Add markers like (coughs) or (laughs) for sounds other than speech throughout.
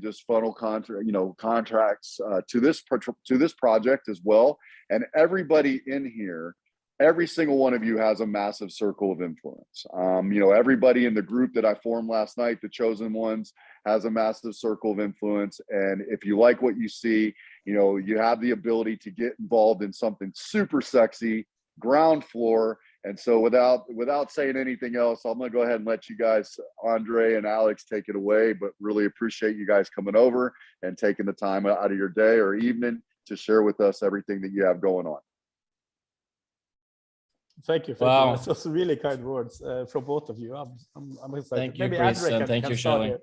just funnel contract, you know, contracts uh, to this to this project as well. And everybody in here, every single one of you has a massive circle of influence. Um, you know, everybody in the group that I formed last night, the chosen ones, has a massive circle of influence. And if you like what you see, you know, you have the ability to get involved in something super sexy, ground floor. And so without without saying anything else, I'm gonna go ahead and let you guys, Andre and Alex, take it away. But really appreciate you guys coming over and taking the time out of your day or evening to share with us everything that you have going on. Thank you. Thank Wow. you. That's just really kind words uh, from both of you. I'm, I'm, I'm excited. Thank you, Maybe Chris, Andre can- thank can you, start Shelley. here.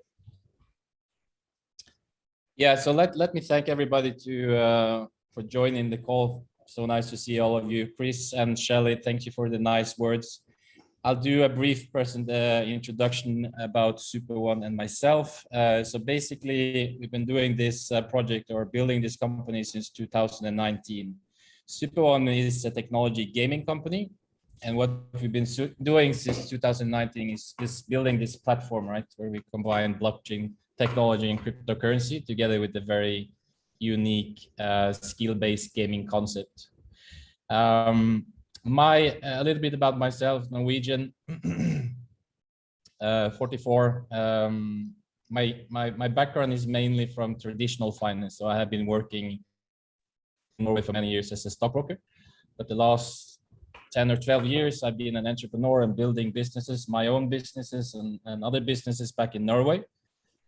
Yeah, so let, let me thank everybody to uh, for joining the call. So nice to see all of you. Chris and Shelley, thank you for the nice words. I'll do a brief present uh, introduction about Super One and myself. Uh, so basically, we've been doing this uh, project or building this company since 2019. Super One is a technology gaming company. And what we've been doing since 2019 is, is building this platform, right, where we combine blockchain technology and cryptocurrency together with the very unique uh, skill-based gaming concept. Um, my a little bit about myself, Norwegian, uh, 44. Um, my my my background is mainly from traditional finance, so I have been working in Norway for many years as a stockbroker, but the last 10 or 12 years I've been an entrepreneur and building businesses, my own businesses and, and other businesses back in Norway.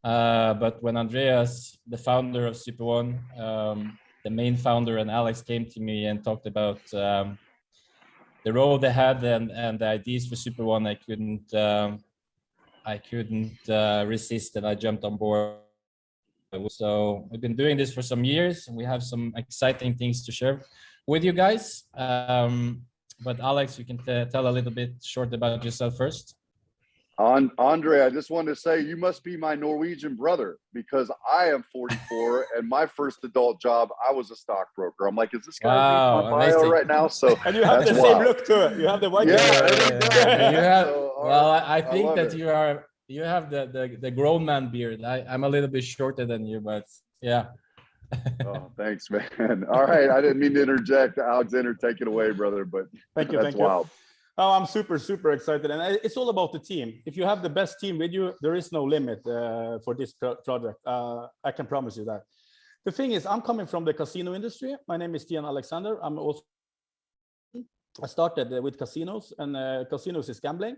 Uh, but when Andreas, the founder of Super One, um, the main founder, and Alex came to me and talked about um, the role they had and, and the ideas for Super One, I couldn't um, I couldn't uh, resist, and I jumped on board. So we've been doing this for some years, and we have some exciting things to share with you guys. Um, but Alex, you can tell a little bit short about yourself first. On Andre, I just wanted to say you must be my Norwegian brother because I am 44 (laughs) and my first adult job, I was a stockbroker. I'm like, is this guy Wow, reading my bio amazing. right now? So (laughs) And you have That's the same look to it. You have the white Yeah, hair. yeah, (laughs) you have, So, well, right. I, I I think love that it. you are you have the, the the grown man beard. I, I'm a little bit shorter than you, but yeah. oh, thanks, man. All right. I didn't mean to interject. Alexander, take it away, brother, but Thank you. that's Thank you. Oh, I'm super, super excited. And it's all about the team. If you have the best team with you, there is no limit uh, for this pro- project. Uh, I can promise you that. The thing is, I'm coming from the casino industry. My name is Stian Alexander. I'm also, I started uh, with casinos and uh, casinos is gambling.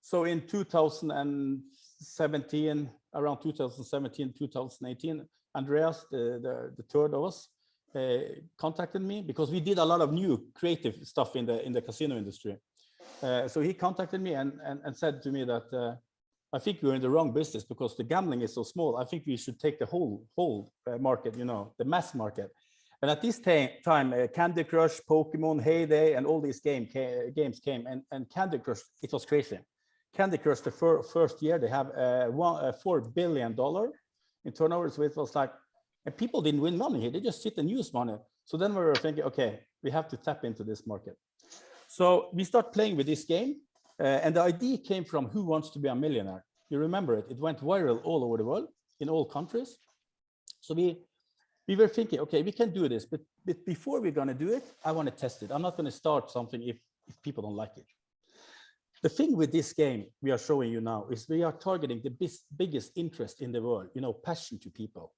So in 2017, around 2017, 2018, Andreas, the, the, the third of us, uh, contacted me because we did a lot of new creative stuff in the in the casino industry. Uh, so he contacted me and, and, and said to me that uh, I think we're in the wrong business because the gambling is so small. I think we should take the whole whole uh, market, you know, the mass market. And at this time, uh, Candy Crush, Pokemon, Hay Day, and all these game ca- games came. And, and Candy Crush, it was crazy. Candy Crush, the fir- first year, they have uh, one, uh, four billion dollar in turnover. So it was like, and people didn't win money here; they just sit and use money. So then we were thinking, okay, we have to tap into this market. So we start playing with this game, uh, and the idea came from Who Wants to Be a Millionaire. You remember it? It went viral all over the world, in all countries. So we we were thinking, okay, we can do this, but, but before we're to do it, I want to test it. I'm not to start something if if people don't like it. The thing with this game we are showing you now is we are targeting the bis- biggest interest in the world, you know, passion to people.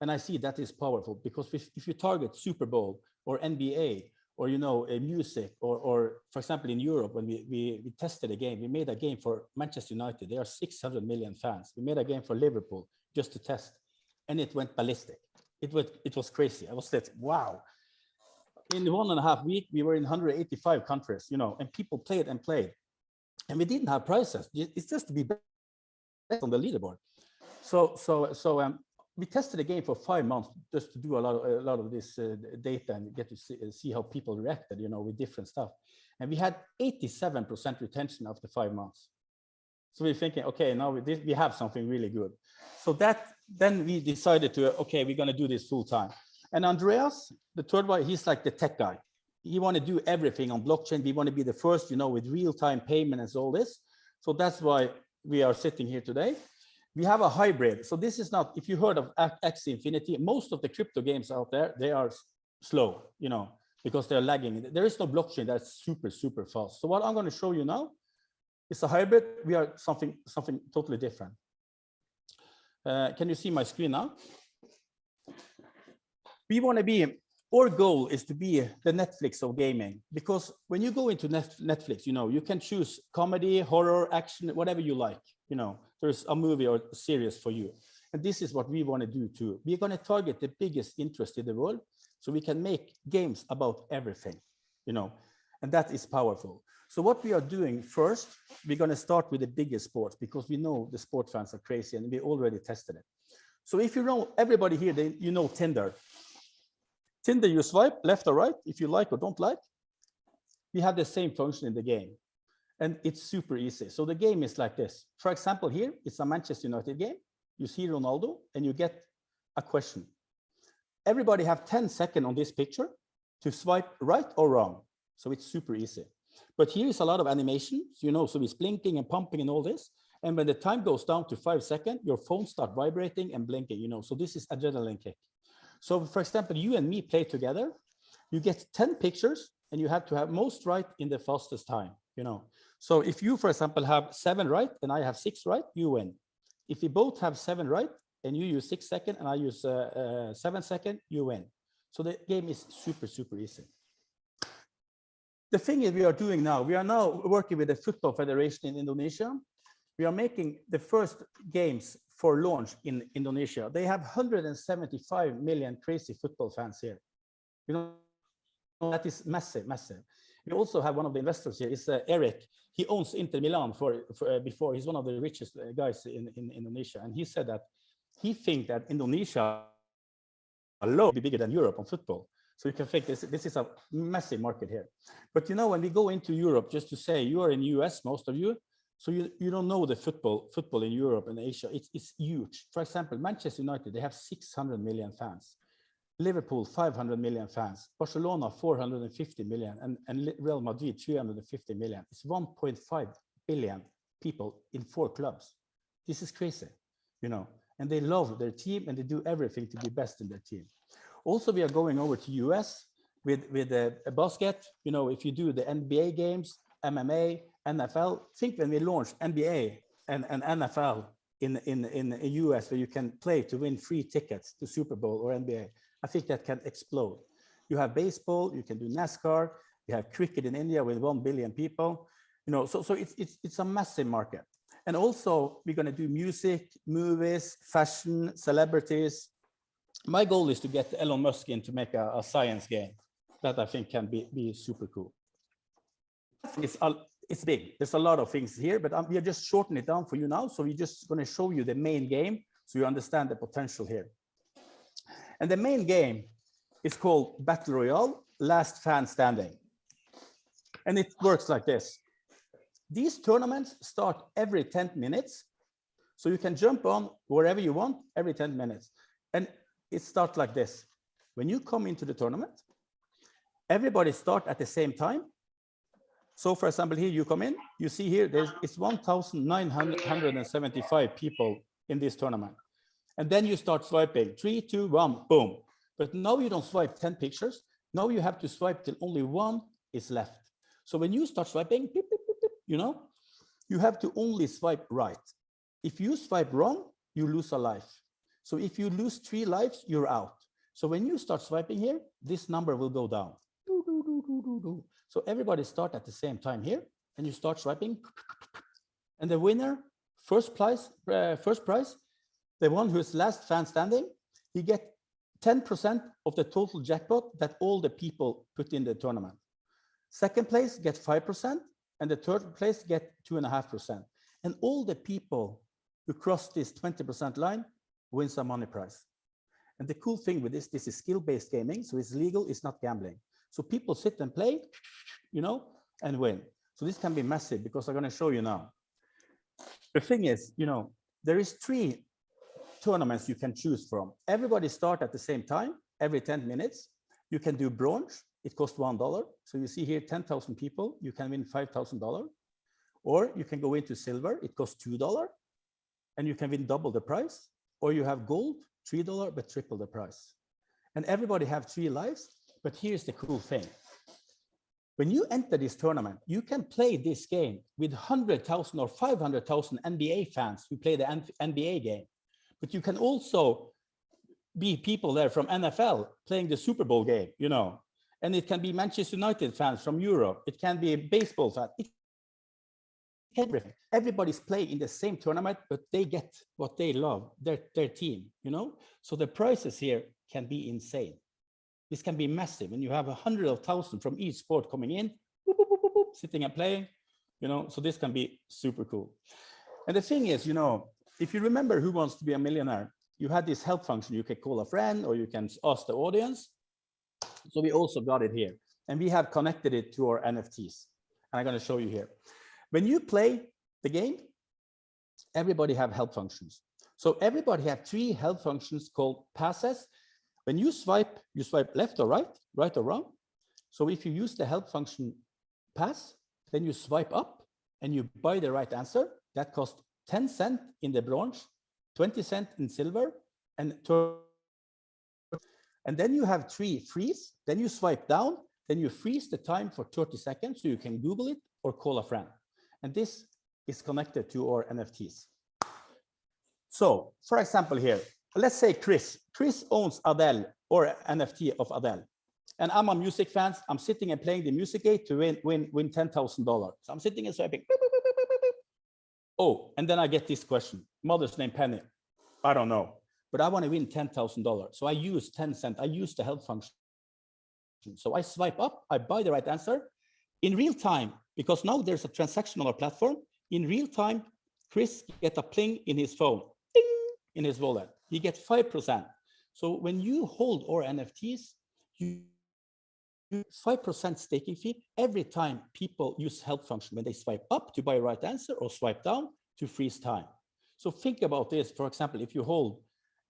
And I see that is powerful because if, if you target Super Bowl or NBA or, you know, a music or, or for example, in Europe, when we, we, we tested a game, we made a game for Manchester United. There are 600 million fans. We made a game for Liverpool just to test and it went ballistic. It was, it was crazy. I was like, wow. In one and a half week, we were in 185 countries, you know, and people played and played. And we didn't have prizes. It's just to be on the leaderboard. So, so, so um, we tested the game for five months just to do a lot of a lot of this uh, data and get to see, uh, see how people reacted, you know, with different stuff. And we had 87% retention after five months. So we're thinking, okay, now we, we have something really good. So that then we decided to, okay, we're going to do this full time. And Andreas, the third one, he's like the tech guy. He want to do everything on blockchain. We want to be the first, you know, with real time payment and all this. So that's why we are sitting here today we have a hybrid. So this is not, if you heard of Axie Infinity, most of the crypto games out there, they are slow, you know, because they're lagging. There is no blockchain that's super, super fast. So what I'm going to show you now is a hybrid. We are something, something totally different. Uh, can you see my screen now? We want to be, our goal is to be the Netflix of gaming, because when you go into Netflix, you know, you can choose comedy, horror, action, whatever you like, you know, there's a movie or a series for you. And this is what we want to do too. We're going to target the biggest interest in the world so we can make games about everything, you know, and that is powerful. So what we are doing first, we're going to start with the biggest sports because we know the sport fans are crazy and we already tested it. So if you know everybody here, they, you know Tinder. Tinder, you swipe left or right if you like or don't like. We have the same function in the game and it's super easy. So the game is like this. For example, here it's a Manchester United game. You see Ronaldo and you get a question. Everybody have 10 seconds on this picture to swipe right or wrong. So it's super easy. But here is a lot of animations, you know, so it's blinking and pumping and all this. And when the time goes down to five seconds, your phone start vibrating and blinking, you know, so this is adrenaline kick. So for example, you and me play together, you get 10 pictures and you have to have most right in the fastest time, you know. So if you, for example, have seven right and I have six right, you win. If we both have seven right and you use six second and I use uh, uh, seven second, you win. So the game is super, super easy. The thing is we are doing now, we are now working with the Football Federation in Indonesia. We are making the first games for launch in Indonesia. They have 175 million crazy football fans here. You know, that is massive, massive. We also have one of the investors here is uh, Eric. He owns Inter Milan for, for uh, before. He's one of the richest uh, guys in, in Indonesia. And he said that he think that Indonesia alone be bigger than Europe on football. So you can think this, this is a massive market here. But you know, when we go into Europe, just to say you are in US, most of you, so you, you don't know the football football in Europe and Asia. It's, it's huge. For example, Manchester United, they have 600 million fans. Liverpool, 500 million fans. Barcelona, 450 million. And, and Real Madrid, 350 million. It's 1.5 billion people in four clubs. This is crazy, you know. And they love their team and they do everything to be best in their team. Also, we are going over to US with, with a, a basket. You know, if you do the NBA games, MMA, NFL, think when we launched NBA and, and NFL in, in, in the US where you can play to win free tickets to Super Bowl or NBA, I think that can explode. You have baseball, you can do NASCAR, you have cricket in India with 1 billion people. You know, so, so it's, it's, it's a massive market. And also we're gonna do music, movies, fashion, celebrities. My goal is to get Elon Musk in to make a, a science game that I think can be, be super cool. It's, it's big. There's a lot of things here, but um, we are just shortening it down for you now. So we're just gonna show you the main game so you understand the potential here. And the main game is called Battle Royale, Last Fan Standing. And it works like this. These tournaments start every 10 minutes. So you can jump on wherever you want every 10 minutes. And it starts like this. When you come into the tournament, everybody start at the same time. So for example, here you come in, you see here, there's it's 1,975 people in this tournament. And then you start swiping, three, two, one, boom. But now you don't swipe 10 pictures. Now you have to swipe till only one is left. So when you start swiping, beep, beep, beep, you know, you have to only swipe right. If you swipe wrong, you lose a life. So if you lose three lives, you're out. So when you start swiping here, this number will go down. So everybody start at the same time here, and you start swiping. And the winner, first prize, uh, first prize, the one who is last fan standing, he get 10% of the total jackpot that all the people put in the tournament. Second place get 5%, and the third place get 2.5%. And all the people who cross this 20% line wins a money prize. And the cool thing with this, this is skill-based gaming, so it's legal, it's not gambling. So people sit and play, you know, and win. So this can be massive because I'm going to show you now. The thing is, you know, there is three tournaments you can choose from. Everybody start at the same time, every 10 minutes. You can do bronze, it costs $1. So you see here 10,000 people, you can win $5,000. Or you can go into silver, it costs $2. and you can win double the price, or you have gold, $3, but triple the price. And everybody have three lives, but here's the cool thing. When you enter this tournament, you can play this game with 100,000 or 500,000 NBA fans who play the NBA game. But you can also be people there from NFL playing the Super Bowl game, you know, and it can be Manchester United fans from Europe. It can be baseball fans. It everything. Everybody's playing in the same tournament, but they get what they love, their, their team, you know? So the prices here can be insane. This can be massive. And you have a hundred of thousand from each sport coming in, sitting and playing, you know? So this can be super cool. And the thing is, you know, if you remember who wants to be a millionaire, you had this help function. You can call a friend or you can ask the audience. So we also got it here and we have connected it to our NFTs. And I'm going to show you here. When you play the game, everybody have help functions. So everybody have three help functions called passes. When you swipe, you swipe left or right, right or wrong. So if you use the help function pass, then you swipe up and you buy the right answer. That costs 10 cent in the bronze, 20 cent in silver, and and then you have three freeze. Then you swipe down, then you freeze the time for 30 seconds so you can Google it or call a friend. And this is connected to our NFTs. So for example here, let's say Chris. Chris owns Adele or NFT of Adele. And I'm a music fan. I'm sitting and playing the music gate to win, win, win $10,000. So I'm sitting and swiping. beep, beep, beep, beep, beep, beep. Oh, and then I get this question. Mother's name Penny. I don't know, but I want to win $10,000. So I use 10 cent. I use the help function. So I swipe up, I buy the right answer in real time, because now there's a transaction on our platform. In real time, Chris get a ping in his phone, ding, in his wallet. He gets 5%. So when you hold our NFTs, you 5% staking fee every time people use help function when they swipe up to buy right answer or swipe down to freeze time. So think about this. For example, if you hold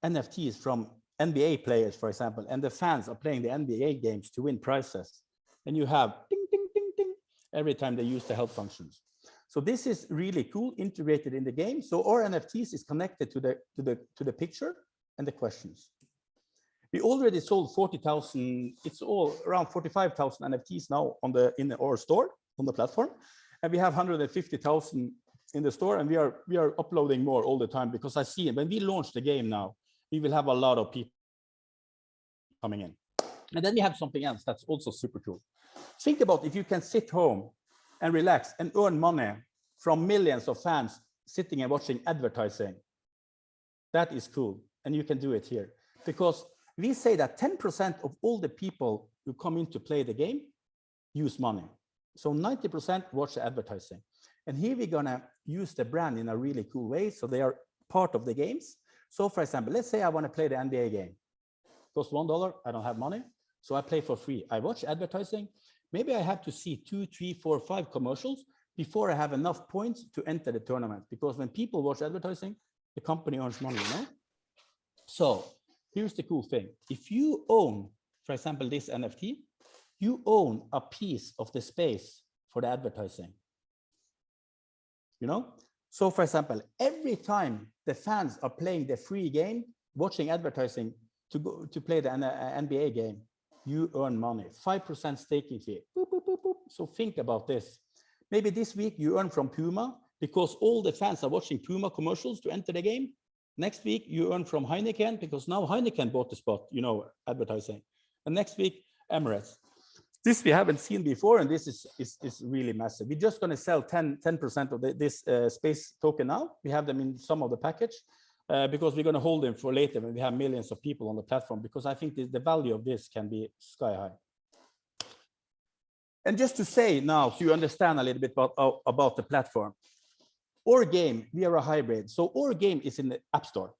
NFTs from NBA players, for example, and the fans are playing the NBA games to win prizes, and you have ding, ding, ding, ding every time they use the help functions. So this is really cool, integrated in the game. So our NFTs is connected to the to the to the picture and the questions. We already sold 40,000, it's all around 45,000 NFTs now on the in our store on the platform. And we have 150,000 in the store and we are we are uploading more all the time because I see when we launch the game now, we will have a lot of people coming in. And then we have something else that's also super cool. Think about if you can sit home and relax and earn money from millions of fans sitting and watching advertising. That is cool. And you can do it here because we say that 10% of all the people who come in to play the game use money. So 90% watch the advertising. And here we're gonna use the brand in a really cool way. So they are part of the games. So for example, let's say I wanna play the NBA game. Cost $1, I don't have money. So I play for free. I watch advertising. Maybe I have to see two, three, four, five commercials before I have enough points to enter the tournament. Because when people watch advertising, the company earns money, you know? So here's the cool thing. If you own, for example, this NFT, you own a piece of the space for the advertising. You know? So for example, every time the fans are playing the free game, watching advertising to go to play the uh, NBA game, you earn money, 5% staking fee. Boop, boop, boop. So think about this. Maybe this week you earn from Puma because all the fans are watching Puma commercials to enter the game. Next week you earn from Heineken because now Heineken bought the spot, you know, advertising. And next week, Emirates. This we haven't seen before, and this is, is, is really massive. We're just going to sell 10, 10% of the, this uh, space token now. We have them in some of the package uh, because we're going to hold them for later when we have millions of people on the platform, because I think the, the value of this can be sky high. And just to say now, so you understand a little bit about, uh, about the platform, our game, we are a hybrid. So our game is in the App Store.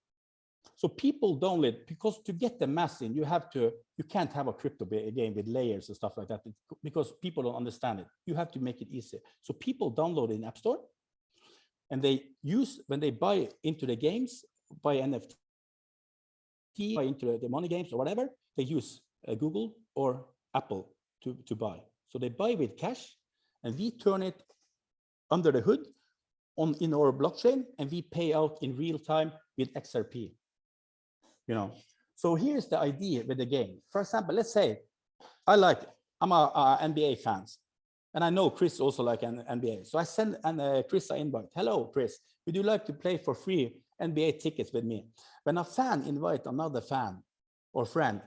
So people download because to get the mass in, you have to, you can't have a crypto game with layers and stuff like that because people don't understand it. You have to make it easy. So people download in App Store and they use, when they buy into the games, buy NFT, buy into the money games or whatever, they use uh, Google or Apple to, to buy. So they buy with cash and we turn it under the hood on in our blockchain and we pay out in real time with XRP. You know, so here's the idea with the game. For example, let's say I like I'm a, a NBA fans, and I know Chris also like an NBA. So I send and uh, Chris an invite. Hello, Chris. Would you like to play for free NBA tickets with me? When a fan invite another fan or friend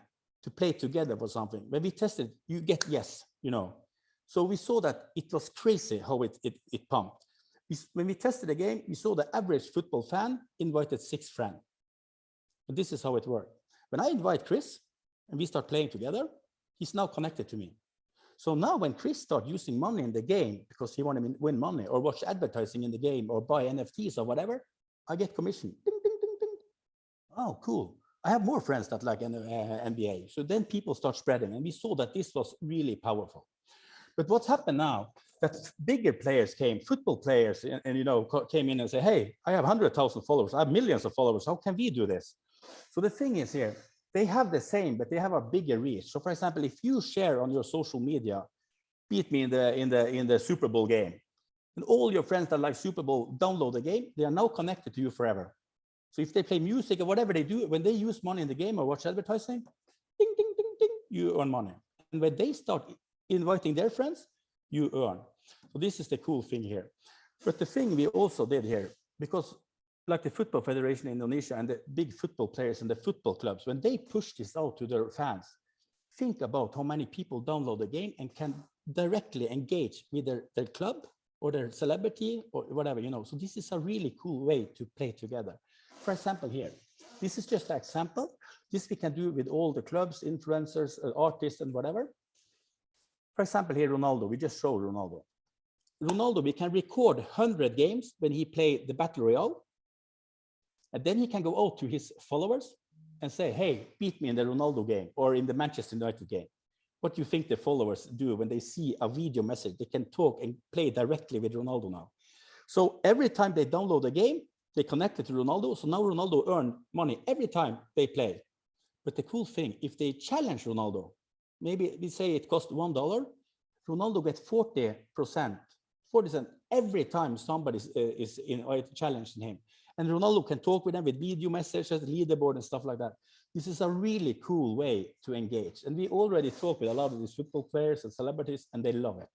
to play together for something, when we tested, you get yes. You know, so we saw that it was crazy how it it, it pumped. When we tested the game, we saw the average football fan invited six friends. And this is how it worked. When I invite Chris and we start playing together, he's now connected to me. So now when Chris start using money in the game because he want to win money or watch advertising in the game or buy NFTs or whatever, I get commission. Ding, ding, ding. Oh, cool. I have more friends that like N- uh, NBA. So then people start spreading and we saw that this was really powerful. But what's happened now that bigger players came, football players, and, and, you know, came in and say, hey, I have 100,000 followers. I have millions of followers. How can we do this? So the thing is here, they have the same, but they have a bigger reach. So for example, if you share on your social media, beat me in the in the in the Super Bowl game, and all your friends that like Super Bowl download the game, they are now connected to you forever. So if they play music or whatever they do, when they use money in the game or watch advertising, ding ding ding ding, you earn money. And when they start inviting their friends, you earn. So this is the cool thing here. But the thing we also did here, because like the Football Federation in Indonesia and the big football players and the football clubs, when they push this out to their fans, think about how many people download the game and can directly engage with their, their club or their celebrity or whatever, you know. So this is a really cool way to play together. For example, here, this is just an example. This we can do with all the clubs, influencers, uh, artists, and whatever. For example, here, Ronaldo, we just show Ronaldo. Ronaldo, we can record 100 games when he played the Battle Royale. And then he can go out to his followers and say, hey, beat me in the Ronaldo game or in the Manchester United game. What do you think the followers do when they see a video message? They can talk and play directly with Ronaldo now. So every time they download a game, they connect it to Ronaldo. So now Ronaldo earn money every time they play. But the cool thing, if they challenge Ronaldo, maybe we say it costs one dollar, Ronaldo gets 40 percent, 40 every time somebody is, uh, is in uh, challenging him. And Ronaldo can talk with them with video messages, leaderboard and stuff like that. This is a really cool way to engage. And we already talk with a lot of these football players and celebrities, and they love it.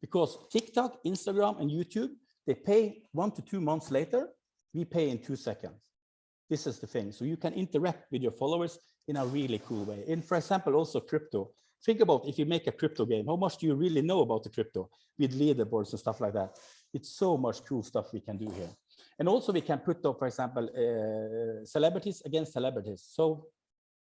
Because TikTok, Instagram, and YouTube, they pay one to two months later, we pay in two seconds. This is the thing. So you can interact with your followers in a really cool way. And for example, also crypto. Think about if you make a crypto game, how much do you really know about the crypto with leaderboards and stuff like that? It's so much cool stuff we can do here. And also we can put up, for example, uh, celebrities against celebrities. So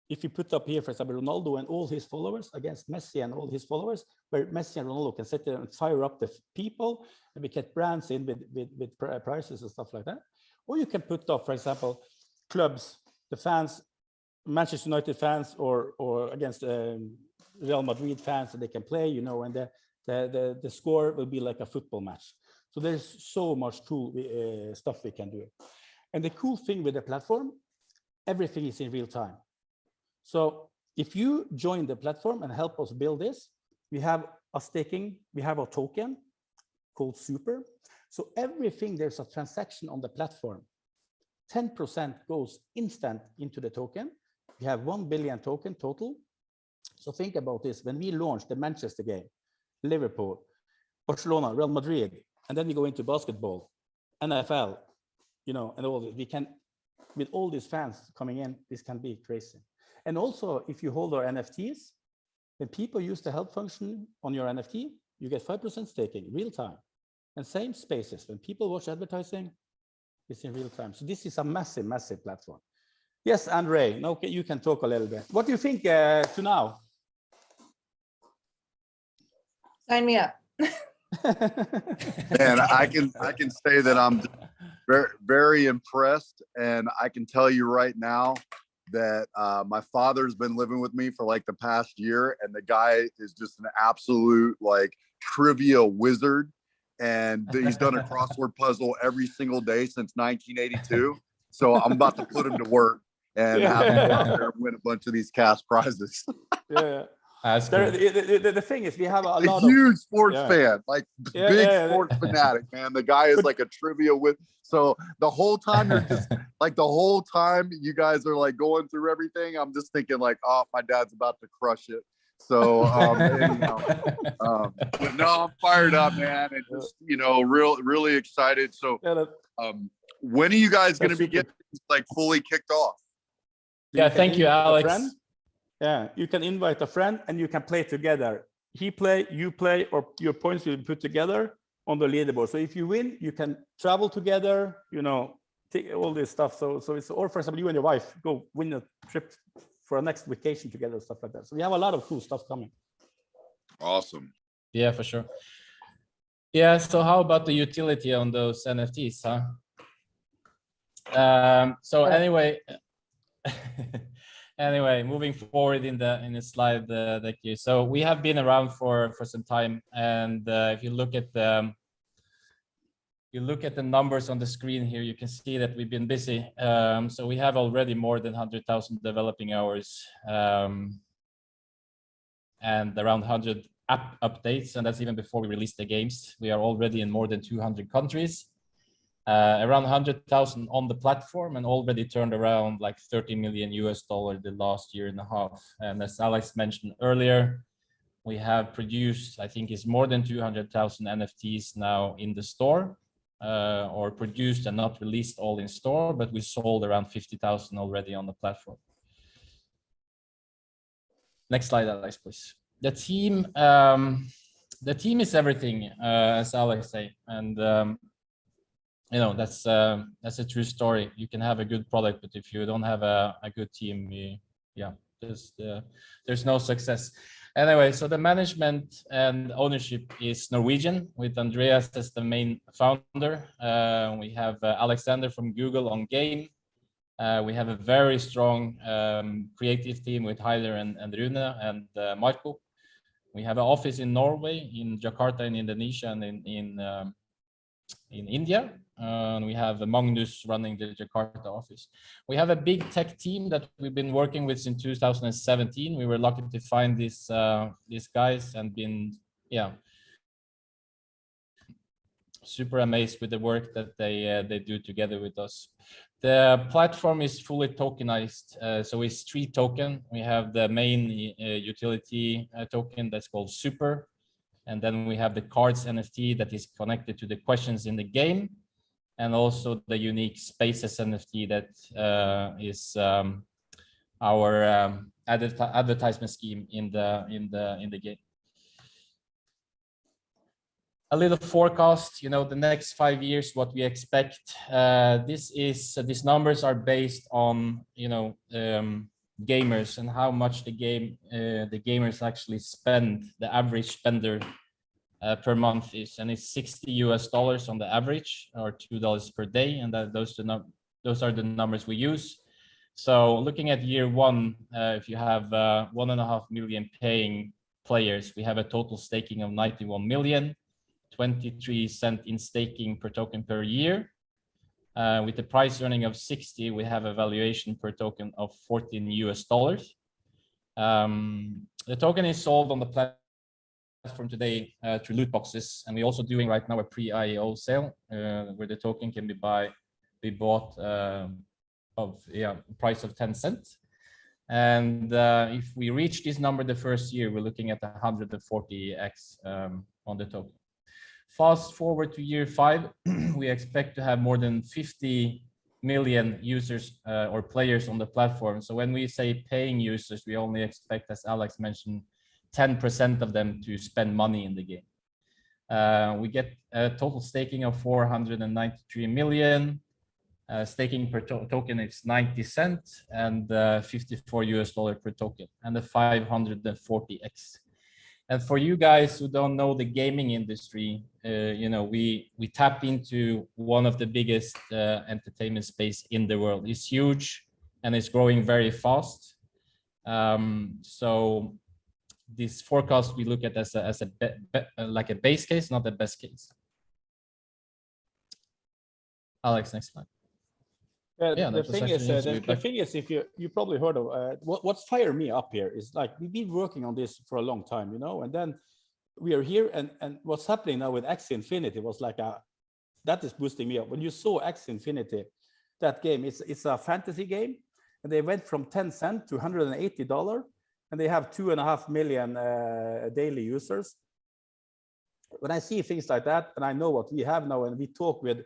if you put up here, for example, Ronaldo and all his followers against Messi and all his followers, where Messi and Ronaldo can sit there and fire up the people, and we get brands in with, with, with prices and stuff like that. Or you can put up, for example, clubs, the fans, Manchester United fans, or or against um, Real Madrid fans, that they can play, you know, and the, the the the score will be like a football match. So there's so much cool uh, stuff we can do. And the cool thing with the platform, everything is in real time. So if you join the platform and help us build this, we have a staking, we have a token called Super. So everything there's a transaction on the platform, 10% goes instant into the token. We have 1 billion token total. So think about this, when we launch the Manchester game, Liverpool, Barcelona, Real Madrid, and then we go into basketball, NFL, you know, and all this, we can, with all these fans coming in, this can be crazy. And also, if you hold our NFTs, when people use the help function on your NFT, you get 5% staking real time. And same spaces, when people watch advertising, it's in real time. So this is a massive, massive platform. Yes, Andre, now you can talk a little bit. What do you think uh, to now? Sign me up. (laughs) And I can, I can say that I'm very, very impressed. And I can tell you right now that uh, my father's been living with me for like the past year and the guy is just an absolute like trivia wizard. And he's done a crossword puzzle every single day since 1982. So I'm about to put him to work and have him out there and win a bunch of these cash prizes. (laughs) yeah. That's There, the, the, the- the thing is, we have a A lot of huge sports yeah. fan, like Yeah, big yeah, yeah. sports fanatic, man. The guy is like a trivia with. So the whole time you're just (laughs) like the whole time you guys are like going through everything. I'm just thinking like, oh, my dad's about to crush it. So um, anyhow, (laughs) um, but no, I'm fired up, man, and just you know, real, really excited. So um, when are you guys going to be getting like fully kicked off? Yeah, thank you, invite a Alex. Friend. Yeah, you can invite a friend and you can play together. He play, you play, or your points will be put together on the leaderboard. So if you win, you can travel together, you know, take all this stuff. So, so it's, or for example, you and your wife go win a trip for a next vacation together, stuff like that. So we have a lot of cool stuff coming. Awesome. Yeah, for sure. Yeah, so how about the utility on those NFTs, huh? Um, so anyway, (laughs) anyway, moving forward in the in the slide uh, here. So we have been around for for some time, and uh, if you look at the you look at the numbers on the screen here, you can see that we've been busy. Um, so we have already more than 100,000 developing hours. Um, and around 100 app updates, and that's even before we release the games. We are already in more than 200 countries, uh, around 100,000 on the platform, and already turned around like 30 million US dollar the last year and a half. And as Alex mentioned earlier, we have produced, I think, is more than 200,000 NFTs now in the store, uh, or produced and not released all in store, but we sold around 50,000 already on the platform. Next slide, Alex, please. The team, um, the team is everything, uh, as Alex say, and um, you know that's uh, that's a true story. You can have a good product, but if you don't have a, a good team, you, yeah, there's uh, there's no success. Anyway, so the management and ownership is Norwegian, with Andreas as the main founder. Uh, we have uh, Alexander from Google on game. Uh, we have a very strong um, creative team with Heider and, and Rune and uh, Marco. We have an office in Norway, in Jakarta, in Indonesia, and in in, um, in India. And we have Magnus running the Jakarta office. We have a big tech team that we've been working with since 2017. We were lucky to find these uh, these guys and been yeah super amazed with the work that they uh, they do together with us. The platform is fully tokenized, uh, so it's three token. We have the main uh, utility uh, token that's called Super, and then we have the cards NFT that is connected to the questions in the game, and also the unique Spaces NFT that uh, is um, our um, adver- advertisement scheme in the in the in the game a little forecast, you know, the next five years, what we expect. Uh, this is, these numbers are based on, you know, um, gamers and how much the game, uh, the gamers actually spend, the average spender uh, per month is, and it's 60 US dollars on the average or $2 per day. And that those, those are the numbers we use. So looking at year one, uh, if you have uh, one and a half million paying players, we have a total staking of 91 million. 23 cent in staking per token per year. Uh, with the price earning of 60, we have a valuation per token of 14 US dollars. Um, the token is sold on the platform today uh, through loot boxes, and we're also doing right now a pre-IEO sale uh, where the token can be buy be bought um, of yeah price of 10 cents. And uh, if we reach this number the first year, we're looking at 140x um, on the token. Fast forward to year five, (clears throat) we expect to have more than 50 million users uh, or players on the platform. So when we say paying users, we only expect, as Alex mentioned, 10% of them to spend money in the game. Uh, we get a total staking of 493 million. Uh, staking per to token is 90 cents and uh, 54 US dollar per token and the 540x. And for you guys who don't know the gaming industry, uh, you know, we we tap into one of the biggest uh, entertainment space in the world. It's huge and it's growing very fast. Um, so this forecast we look at as a, as a be, be, like a base case, not the best case. Alex, next slide. Uh, Yeah, the thing is, uh, the, the thing is, if you you probably heard of uh, what what's fired me up here is like we've been working on this for a long time, you know, and then we are here, and and what's happening now with Axie Infinity was like a that is boosting me up. When you saw Axie Infinity, that game, it's it's a fantasy game, and they went from 10 cent to 180 dollar, and they have two and a half million uh, daily users. When I see things like that, and I know what we have now, and we talk with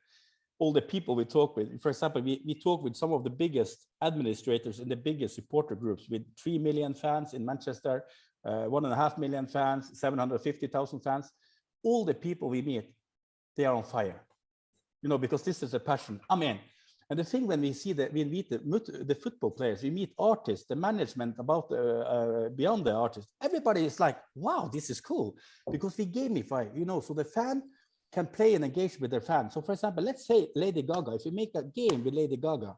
all the people we talk with. For example, we, we talk with some of the biggest administrators in the biggest supporter groups with 3 million fans in Manchester, uh, one and a half million fans, 750,000 fans. All the people we meet, they are on fire, you know, because this is a passion. I mean, and the thing when we see that we meet the, the football players, we meet artists, the management about uh, uh, beyond the artists, everybody is like, wow, this is cool because we gamify, you know, so the fan can play and engage with their fans. So for example, let's say Lady Gaga, if you make a game with Lady Gaga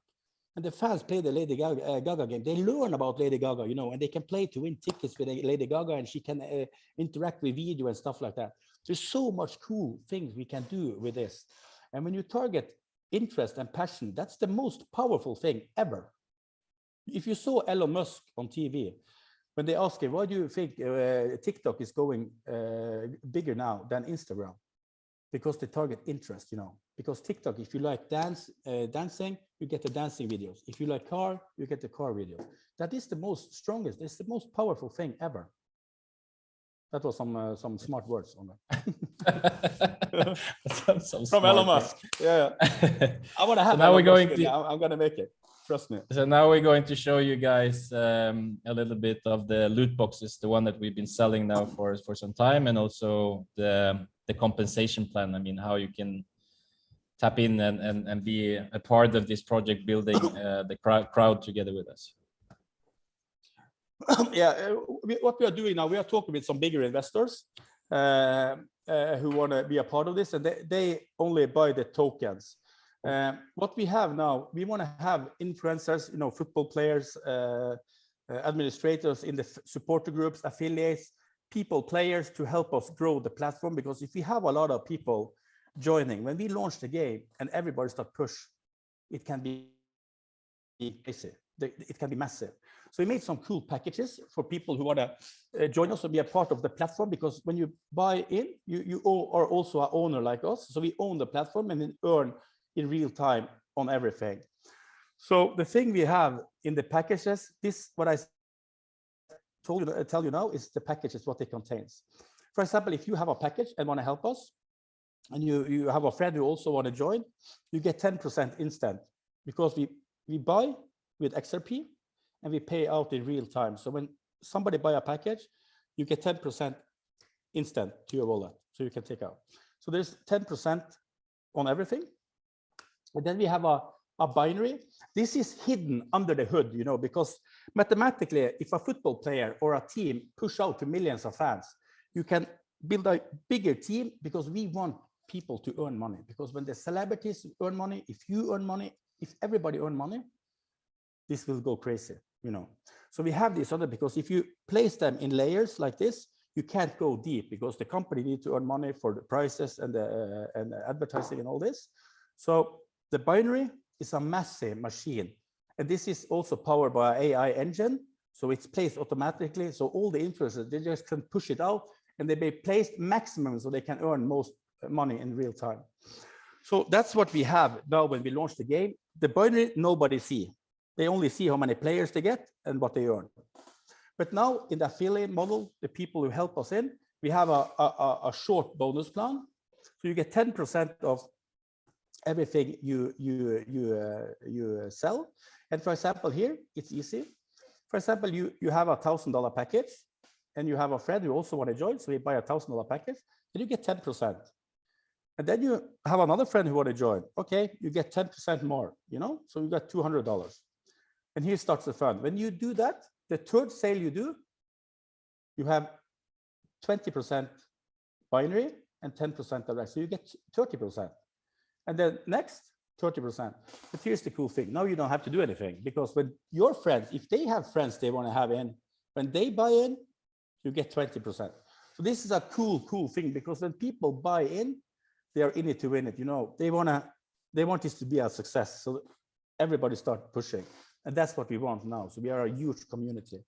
and the fans play the Lady Gaga, uh, Gaga game, they learn about Lady Gaga, you know, and they can play to win tickets with Lady Gaga and she can uh, interact with video and stuff like that. There's so much cool things we can do with this. And when you target interest and passion, that's the most powerful thing ever. If you saw Elon Musk on TV, when they ask him, why do you think uh, TikTok is going uh, bigger now than Instagram? because they target interest, you know, because TikTok, if you like dance, uh, dancing, you get the dancing videos. If you like car, you get the car videos. That is the most strongest, it's the most powerful thing ever. That was some uh, some smart (laughs) words on that. Some- some From Elon Musk. Yeah, I want to have. So now Elon we're going. To, I'm, I'm gonna make it. Trust me. So now we're going to show you guys um, a little bit of the loot boxes, the one that we've been selling now for for some time, and also the the compensation plan. I mean, how you can tap in and and, and be a part of this project building uh, the crowd crowd together with us. (coughs) yeah, uh, what we are doing now, we are talking with some bigger investors uh, uh, who want to be a part of this, and they, they only buy the tokens. Um, what we have now, we want to have influencers, you know, football players, uh, uh, administrators in the supporter groups, affiliates, people, players to help us grow the platform. Because if we have a lot of people joining, when we launch the game and everybody start push, it can be crazy. It can be massive. So we made some cool packages for people who want to uh, join us and be a part of the platform because when you buy in, you, you are also an owner like us. So we own the platform and then earn in real time on everything. So the thing we have in the packages, this what I told you, tell you now is the packages, what it contains. For example, if you have a package and want to help us, and you, you have a friend who also want to join, you get 10% instant because we, we buy with XRP and we pay out in real time. So when somebody buy a package, you get 10% instant to your wallet, so you can take out. So there's 10% on everything. And then we have a, a binary. This is hidden under the hood, you know, because mathematically, if a football player or a team push out to millions of fans, you can build a bigger team because we want people to earn money. Because when the celebrities earn money, if you earn money, if everybody earn money, this will go crazy, you know. So we have this other because if you place them in layers like this, you can't go deep because the company need to earn money for the prices and the uh, and the advertising and all this. So the binary is a massive machine, and this is also powered by AI engine. So it's placed automatically. So all the influencers they just can push it out, and they be placed maximum so they can earn most money in real time. So that's what we have now when we launch the game. The binary nobody see. They only see how many players they get and what they earn. But now in the affiliate model, the people who help us in, we have a, a, a- short bonus plan. So you get 10% of everything you, you, you, uh, you sell. And for example, here, it's easy. For example, you, you have a thousand dollar package and you have a friend who also want to join. So we buy a thousand dollar package and you get 10%. And then you have another friend who want to join. Okay, you get 10% more, you know, so you got $200. And here starts the fun. When you do that, the third sale you do, you have 20% binary and 10% the rest. So you get 30%. And then next, 30%. But here's the cool thing. Now you don't have to do anything because when your friends, if they have friends they want to have in, when they buy in, you get 20%. So this is a cool, cool thing because when people buy in, they are in it to win it. You know, they want to, they want this to be a success. So everybody start pushing. And that's what we want now. So we are a huge community.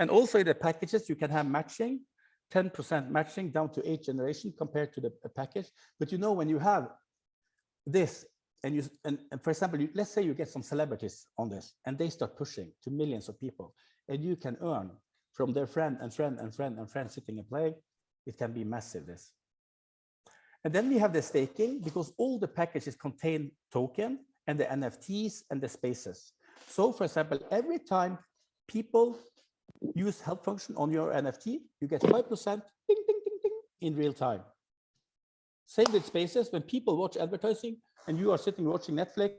And also in the packages, you can have matching, 10% matching down to eight generation compared to the uh, package. But you know, when you have this and you, and, and for example, you, let's say you get some celebrities on this and they start pushing to millions of people and you can earn from their friend and friend and friend and friend sitting and playing, it can be massive this. And then we have the staking because all the packages contain token and the NFTs and the spaces. So for example, every time people use help function on your NFT, you get 5% ding, ding, ding, ding in real time. Same with spaces, when people watch advertising and you are sitting watching Netflix,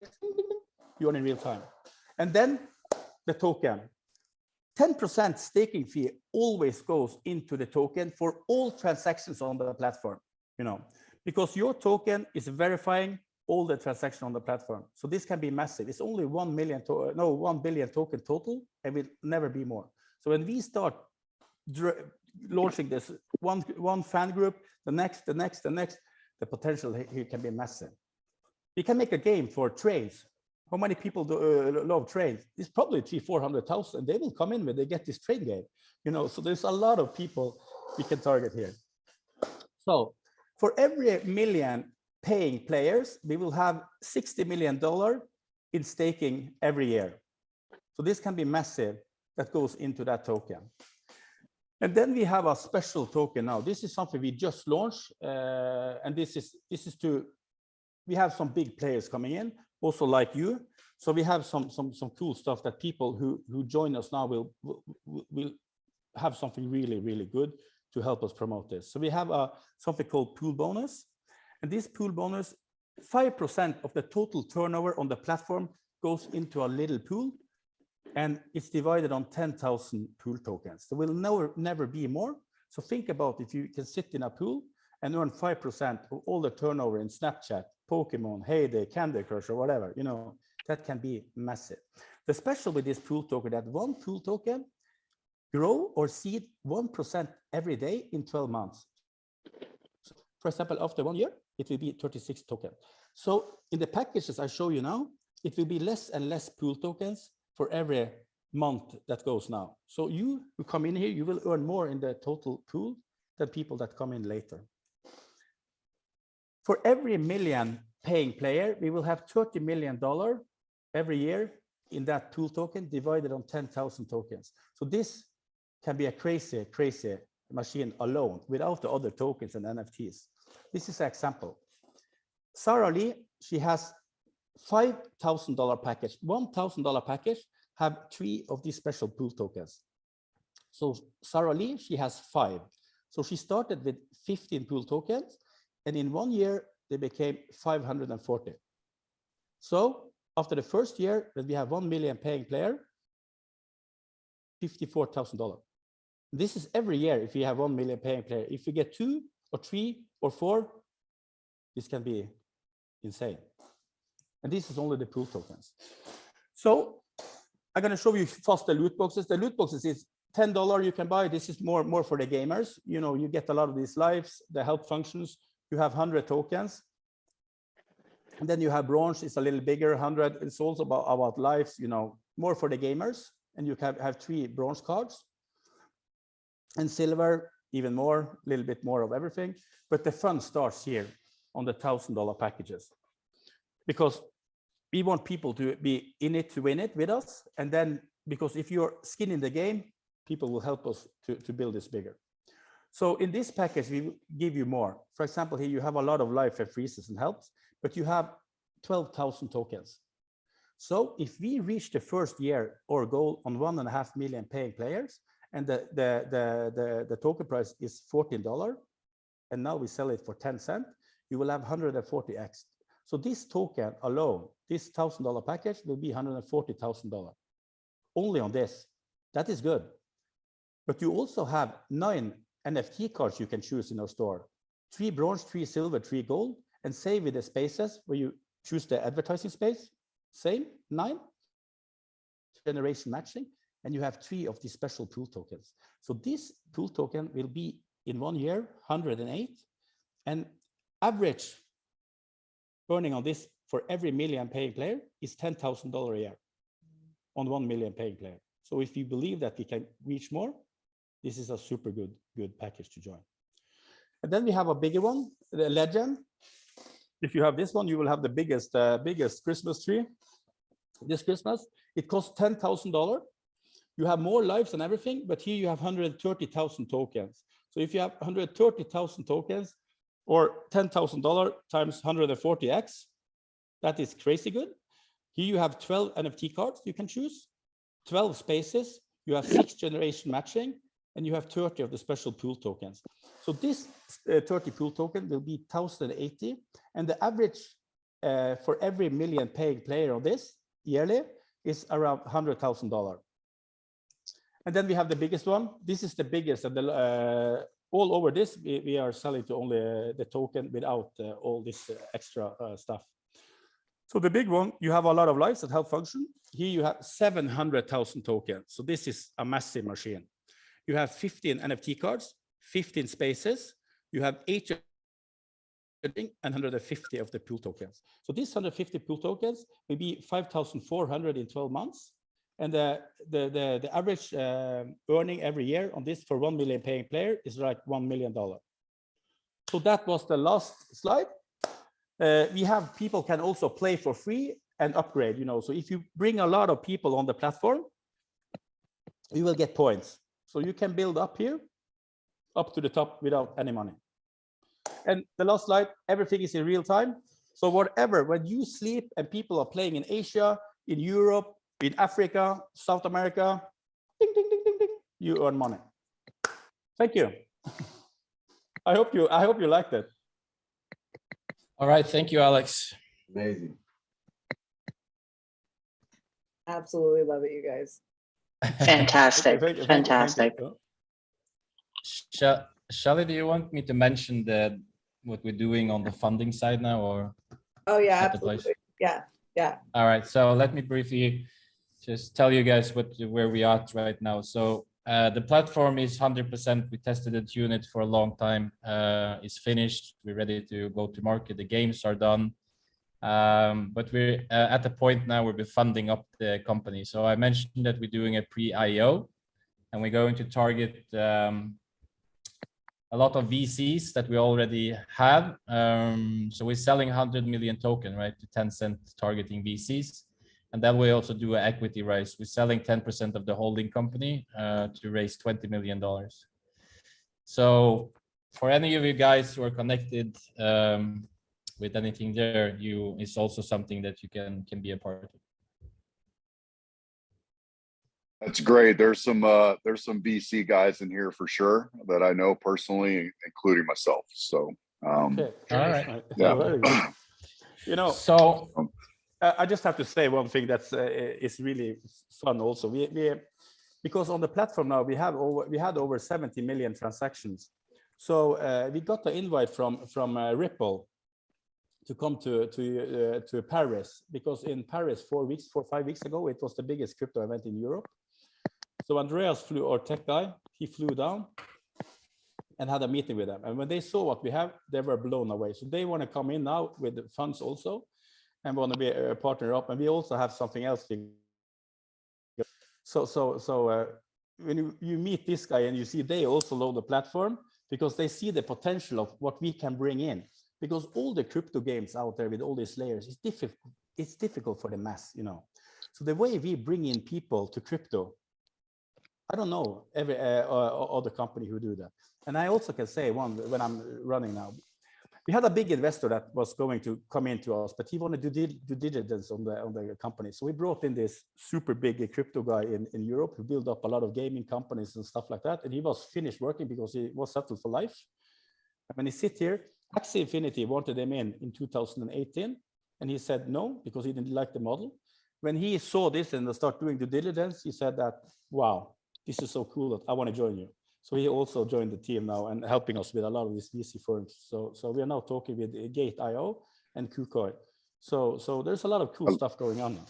ding, ding, ding, you are in real time. And then the token. 10% staking fee always goes into the token for all transactions on the platform, you know, because your token is verifying all the transaction on the platform. So this can be massive. It's only 1 million, to, no, 1 billion token total and will never be more. So when we start launching this one, one fan group, the next, the next, the next, the potential he- here can be massive. We can make a game for trains. How many people do, uh, love trains? It's probably three, 400,000. They will come in when they get this train game. You know, so there's a lot of people we can target here. So for every million paying players, we will have $60 million in staking every year. So this can be massive that goes into that token. And then we have a special token now. This is something we just launched. uh, and this is this is to, we have some big players coming in, also like you. So we have some some some cool stuff that people who who join us now will will, will have something really, really good to help us promote this. So we have a something called pool bonus. And this pool bonus, 5% of the total turnover on the platform goes into a little pool and it's divided on 10,000 pool tokens. There will never, never be more. So think about if you can sit in a pool and earn 5% of all the turnover in Snapchat, Pokemon, Hay Day, Candy Crush, or whatever, you know, that can be massive. The special with this pool token that one pool token grow or seed 1% every day in 12 months. So, for example, after one year, it will be 36 tokens. So in the packages I show you now, it will be less and less pool tokens for every month that goes now. So you who come in here, you will earn more in the total pool than people that come in later. For every million paying player, we will have $30 million every year in that pool token divided on 10,000 tokens. So this can be a crazy, crazy machine alone without the other tokens and NFTs. This is an example. Sarah Lee, she has $5,000 package, $1,000 package have three of these special pool tokens. So Sarah Lee, she has five. So she started with 15 pool tokens and in one year they became 540. So after the first year, when we have 1 million paying player, $54,000. This is every year if you have 1 million paying player. If you get two or three or four, this can be insane. And this is only the pool tokens. So I'm going to show you first the loot boxes. The loot boxes is $10 you can buy. This is more, more for the gamers. You know, you get a lot of these lives, the help functions. You have 100 tokens. And then you have bronze, it's a little bigger, 100. It's also about, about lives, you know, more for the gamers. And you can have three bronze cards. And silver, even more, a little bit more of everything. But the fun starts here on the $1,000 packages. Because we want people to be in it to win it with us. And then, because if you're skin in the game, people will help us to, to build this bigger. So in this package, we give you more. For example, here you have a lot of life and freezes and helps, but you have 12,000 tokens. So if we reach the first year or goal on one and a half million paying players, and the, the, the, the, the token price is $14, and now we sell it for 10 cents, you will have 140x. So this token alone, this $1,000 package will be $140,000 only on this. That is good. But you also have nine NFT cards you can choose in our store. Three bronze, three silver, three gold, and save with the spaces where you choose the advertising space. Same, nine. Generation matching, and you have three of these special pool tokens. So this pool token will be in one year, 108, and average burning on this for every million paying player is $10,000 a year on 1 million paying player. So if you believe that we can reach more, this is a super good, good package to join. And then we have a bigger one, the Legend. If you have this one, you will have the biggest, uh, biggest Christmas tree this Christmas. It costs $10,000. You have more lives and everything, but here you have 130,000 tokens. So if you have 130,000 tokens or $10,000 times 140x, that is crazy good. Here you have 12 NFT cards you can choose, 12 spaces, you have six generation matching, and you have 30 of the special pool tokens. So this uh, 30 pool token will be 1080, and the average uh, for every million paying player on this yearly is around $100,000. And then we have the biggest one. This is the biggest, and the, uh, all over this, we, we are selling to only uh, the token without uh, all this uh, extra uh, stuff. So the big one, you have a lot of lives that help function. Here you have 700,000 tokens. So this is a massive machine. You have 15 NFT cards, 15 spaces. You have eight and 150 of the pool tokens. So these 150 pool tokens will be 5,400 in 12 months. And the, the, the, the average uh, earning every year on this for 1 million paying player is like $1 million. So that was the last slide. Uh, we have people can also play for free and upgrade, you know, so if you bring a lot of people on the platform, you will get points. So you can build up here, up to the top without any money. And the last slide, everything is in real time. So whatever, when you sleep and people are playing in Asia, in Europe, in Africa, South America, ding, ding, ding, ding, ding, you earn money. Thank you. (laughs) I hope you, I hope you liked it. All right, thank you, Alex. Amazing. Absolutely love it, you guys. Fantastic, Thank you, thank you, fantastic. Shall, Shelley, do you want me to mention the, what we're doing on the funding side now, or? Oh, yeah, Set the place. absolutely. Yeah, yeah. All right, so let me briefly just tell you guys what, where we are right now. So uh, the platform is hundred percent. We tested it, unit for a long time. Uh, it's finished. We're ready to go to market. The games are done. Um, but we're uh, at the point now where we're funding up the company. So I mentioned that we're doing a pre-IO and we're going to target um, a lot of VCs that we already have. Um, so we're selling 100 million token, right, to Tencent targeting VCs. And then we also do an equity raise. We're selling 10% of the holding company uh, to raise $20 million. So for any of you guys who are connected um, with anything there, you is also something that you can can be a part of. That's great. There's some, uh, there's some VC guys in here for sure that I know personally, including myself. So, um, Okay. All right. Yeah. very. (clears throat) You know, So I I just have to say one thing that's uh, is really fun also. We, we because on the platform now we have over we had over 70 million transactions. So uh, we got the invite from from uh, Ripple to come to to uh, to Paris because in Paris four weeks four five weeks ago it was the biggest crypto event in Europe. So Andreas flew our tech guy. He flew down and had a meeting with them. And when they saw what we have, they were blown away. So they want to come in now with the funds also and want to be a partner up. And we also have something else. So, so, so uh, when you, you meet this guy and you see they also load the platform because they see the potential of what we can bring in. Because all the crypto games out there with all these layers, it's difficult. It's difficult for the mass, you know. So the way we bring in people to crypto, I don't know every uh, uh, other company who do that. And I also can say one when I'm running now, we had a big investor that was going to come into us, but he wanted to do diligence on the on the company. So we brought in this super big crypto guy in, in Europe who built up a lot of gaming companies and stuff like that. And he was finished working because he was settled for life. And when he sit here, Axie Infinity wanted him in in 2018, and he said no because he didn't like the model. When he saw this and start doing due diligence, he said that, wow, this is so cool that I want to join you. So he also joined the team now and helping us with a lot of these VC firms. So so we are now talking with Gate.io and KuCoin. So so there's a lot of cool Um, stuff going on. now.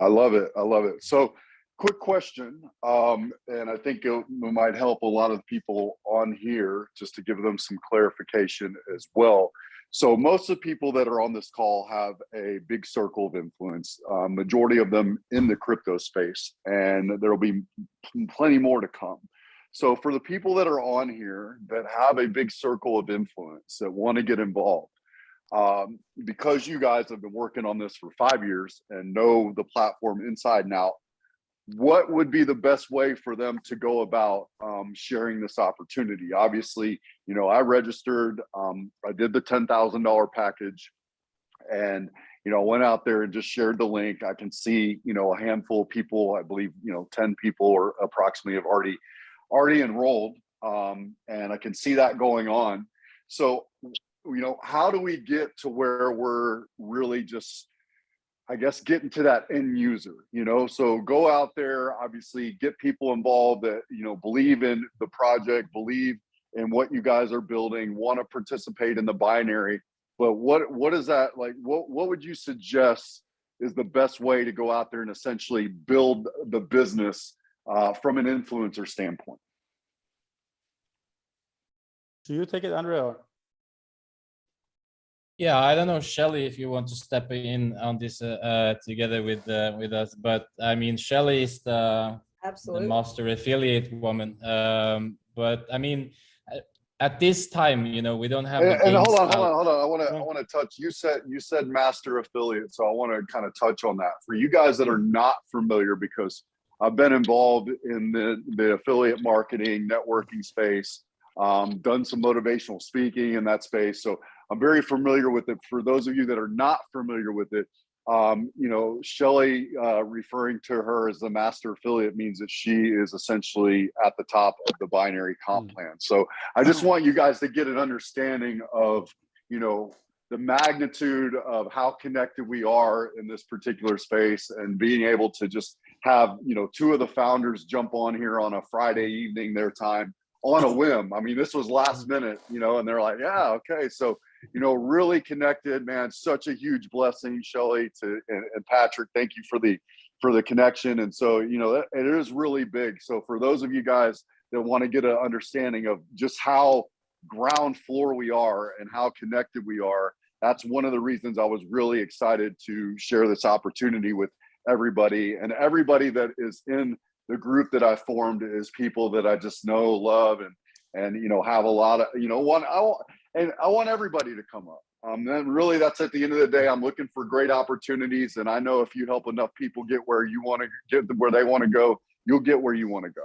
I love it. I love it. So quick question. Um, and I think it might help a lot of people on here just to give them some clarification as well. So most of the people that are on this call have a big circle of influence, uh, majority of them in the crypto space, and there'll be plenty more to come. So for the people that are on here that have a big circle of influence that want to get involved, um, because you guys have been working on this for five years and know the platform inside and out, what would be the best way for them to go about um, sharing this opportunity? Obviously, you know, I registered, um, I did the $10,000 package and, you know, went out there and just shared the link. I can see, you know, a handful of people, I believe, you know, 10 people or approximately have already, already enrolled. Um, and I can see that going on. So, you know, how do we get to where we're really just I guess getting to that end user, you know, so go out there, obviously get people involved that, you know, believe in the project, believe in what you guys are building, want to participate in the binary. But what what is that like? What what would you suggest is the best way to go out there and essentially build the business uh, from an influencer standpoint? Do you take it, Andrea? or- Yeah, I don't know, Shelley, if you want to step in on this uh, uh, together with uh, with us, but I mean, Shelley is the the master affiliate woman. Um, but I mean, uh, at this time, you know, we don't have. And, and hold games on, hold on, hold on. I want to, I want to touch. You said, you said master affiliate, so I want to kind of touch on that for you guys that are not familiar, because I've been involved in the the affiliate marketing, networking space, um, done some motivational speaking in that space, so I'm very familiar with it. For those of you that are not familiar with it, um, you know, Shelley uh, referring to her as the master affiliate means that she is essentially at the top of the binary comp Mm. plan. So I just want you guys to get an understanding of, you know, the magnitude of how connected we are in this particular space and being able to just have, you know, two of the founders jump on here on a Friday evening, their time on a whim. I mean, this was last minute, you know, and they're like, yeah, okay. So, you know, really connected, man. Such a huge blessing, Shelley to and, and Patrick. Thank you for the for the connection. And so, you know, it is really big. So for those of you guys that want to get an understanding of just how ground floor we are and how connected we are, that's one of the reasons I was really excited to share this opportunity with everybody and everybody that is in the group that I formed is people that I just know, love, and and you know have a lot of you know one I want and I want everybody to come up. Um, then really that's at the end of the day. I'm looking for great opportunities, and I know if you help enough people get where you want to get where they want to go, you'll get where you want to go.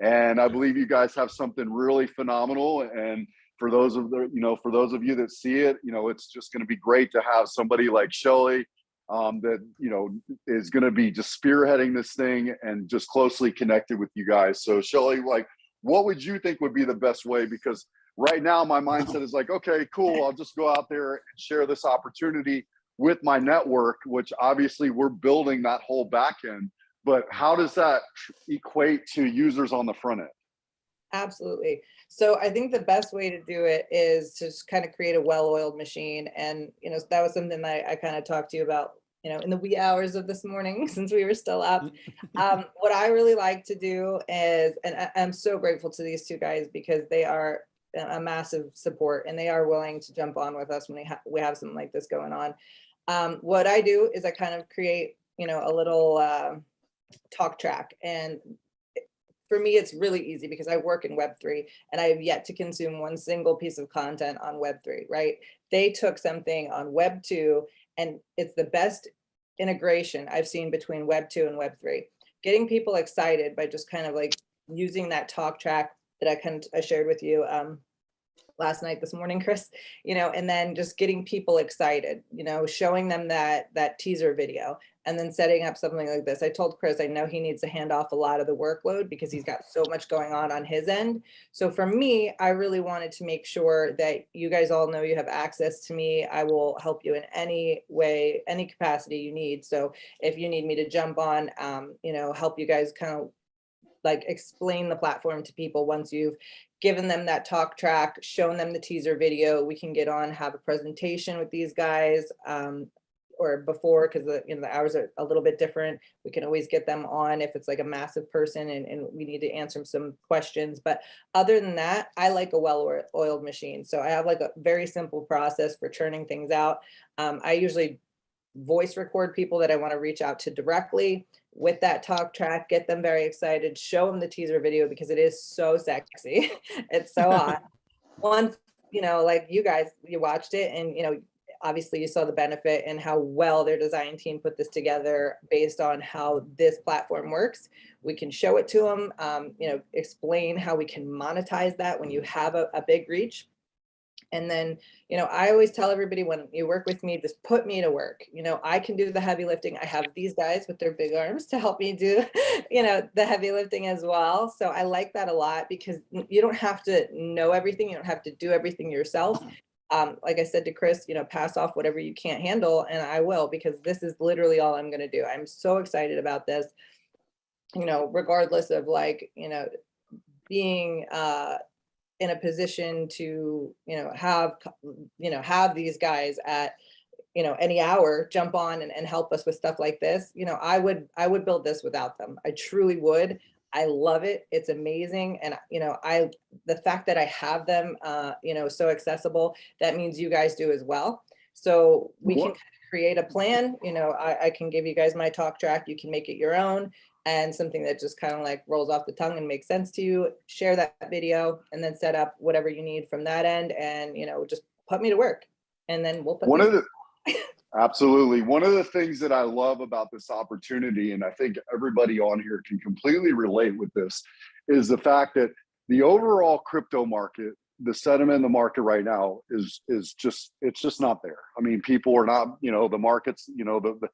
And I believe you guys have something really phenomenal. And for those of the you know for those of you that see it, you know it's just going to be great to have somebody like Shelley um, that you know is going to be just spearheading this thing and just closely connected with you guys. So Shelley, like, what would you think would be the best way? Because right now my mindset is like, okay, cool, I'll just go out there and share this opportunity with my network, which obviously we're building that whole back end. But how does that equate to users on the front end? Absolutely. So I think the best way to do it is to just kind of create a well-oiled machine. And, you know, that was something that I kind of talked to you about, you know, in the wee hours of this morning, (laughs) since we were still up. Um, what I really like to do is, and I, I'm so grateful to these two guys because they are a massive support and they are willing to jump on with us when we have, we have something like this going on. Um, what I do is I kind of create, you know, a little, uh, talk track and for me, it's really easy because I work in Web3 and I have yet to consume one single piece of content on Web3, right? They took something on Web2 and it's the best integration I've seen between Web2 and Web3. Getting people excited by just kind of like using that talk track that I kind of I shared with you um, last night, this morning, (laughs) Chris, you know, and then just getting people excited, you know, showing them that that teaser video and then setting up something like this. I told Chris, I know he needs to hand off a lot of the workload because he's got so much going on on his end. So for me, I really wanted to make sure that you guys all know you have access to me. I will help you in any way, any capacity you need. So if you need me to jump on, um, you know, help you guys kind of like explain the platform to people once you've given them that talk track, shown them the teaser video, we can get on, have a presentation with these guys. Um, or before, because the, you know, the hours are a little bit different. We can always get them on if it's like a massive person and, and we need to answer some questions. But other than that, I like a well-oiled machine. So I have like a very simple process for churning things out. Um, I usually voice record people that I want to reach out to directly with that talk track, get them very excited, show them the teaser video because it is so sexy. (laughs) it's so (laughs) hot. Once, you know, like you guys, you watched it and, you know, obviously you saw the benefit and how well their design team put this together based on how this platform works. We can show it to them, um, you know, explain how we can monetize that when you have a, a big reach. And then, you know, I always tell everybody when you work with me, just put me to work. You know, I can do the heavy lifting. I have these guys with their big arms to help me do, (laughs) you know, the heavy lifting as well. So I like that a lot because you don't have to know everything. You don't have to do everything yourself. Um, like I said to Chris, you know, pass off whatever you can't handle and I will because this is literally all I'm going to do. I'm so excited about this, you know, regardless of like, you know, being, uh, in a position to, you know, have, you know, have these guys at, you know, any hour jump on and, and help us with stuff like this, you know, I would, I would build this without them. I truly would. I love it. It's amazing. And, you know, I, the fact that I have them, uh, you know, so accessible, that means you guys do as well. So we can What- kind of create a plan, you know, I, I can give you guys my talk track. You can make it your own and something that just kind of like rolls off the tongue and makes sense to you, share that video and then set up whatever you need from that end and, you know, just put me to work. And then we'll put. One of the, absolutely. One of the things that I love about this opportunity, and I think everybody on here can completely relate with this, is the fact that the overall crypto market, the sentiment in the market right now is is just it's just not there. I mean, people are not, you know, the markets, you know, the, the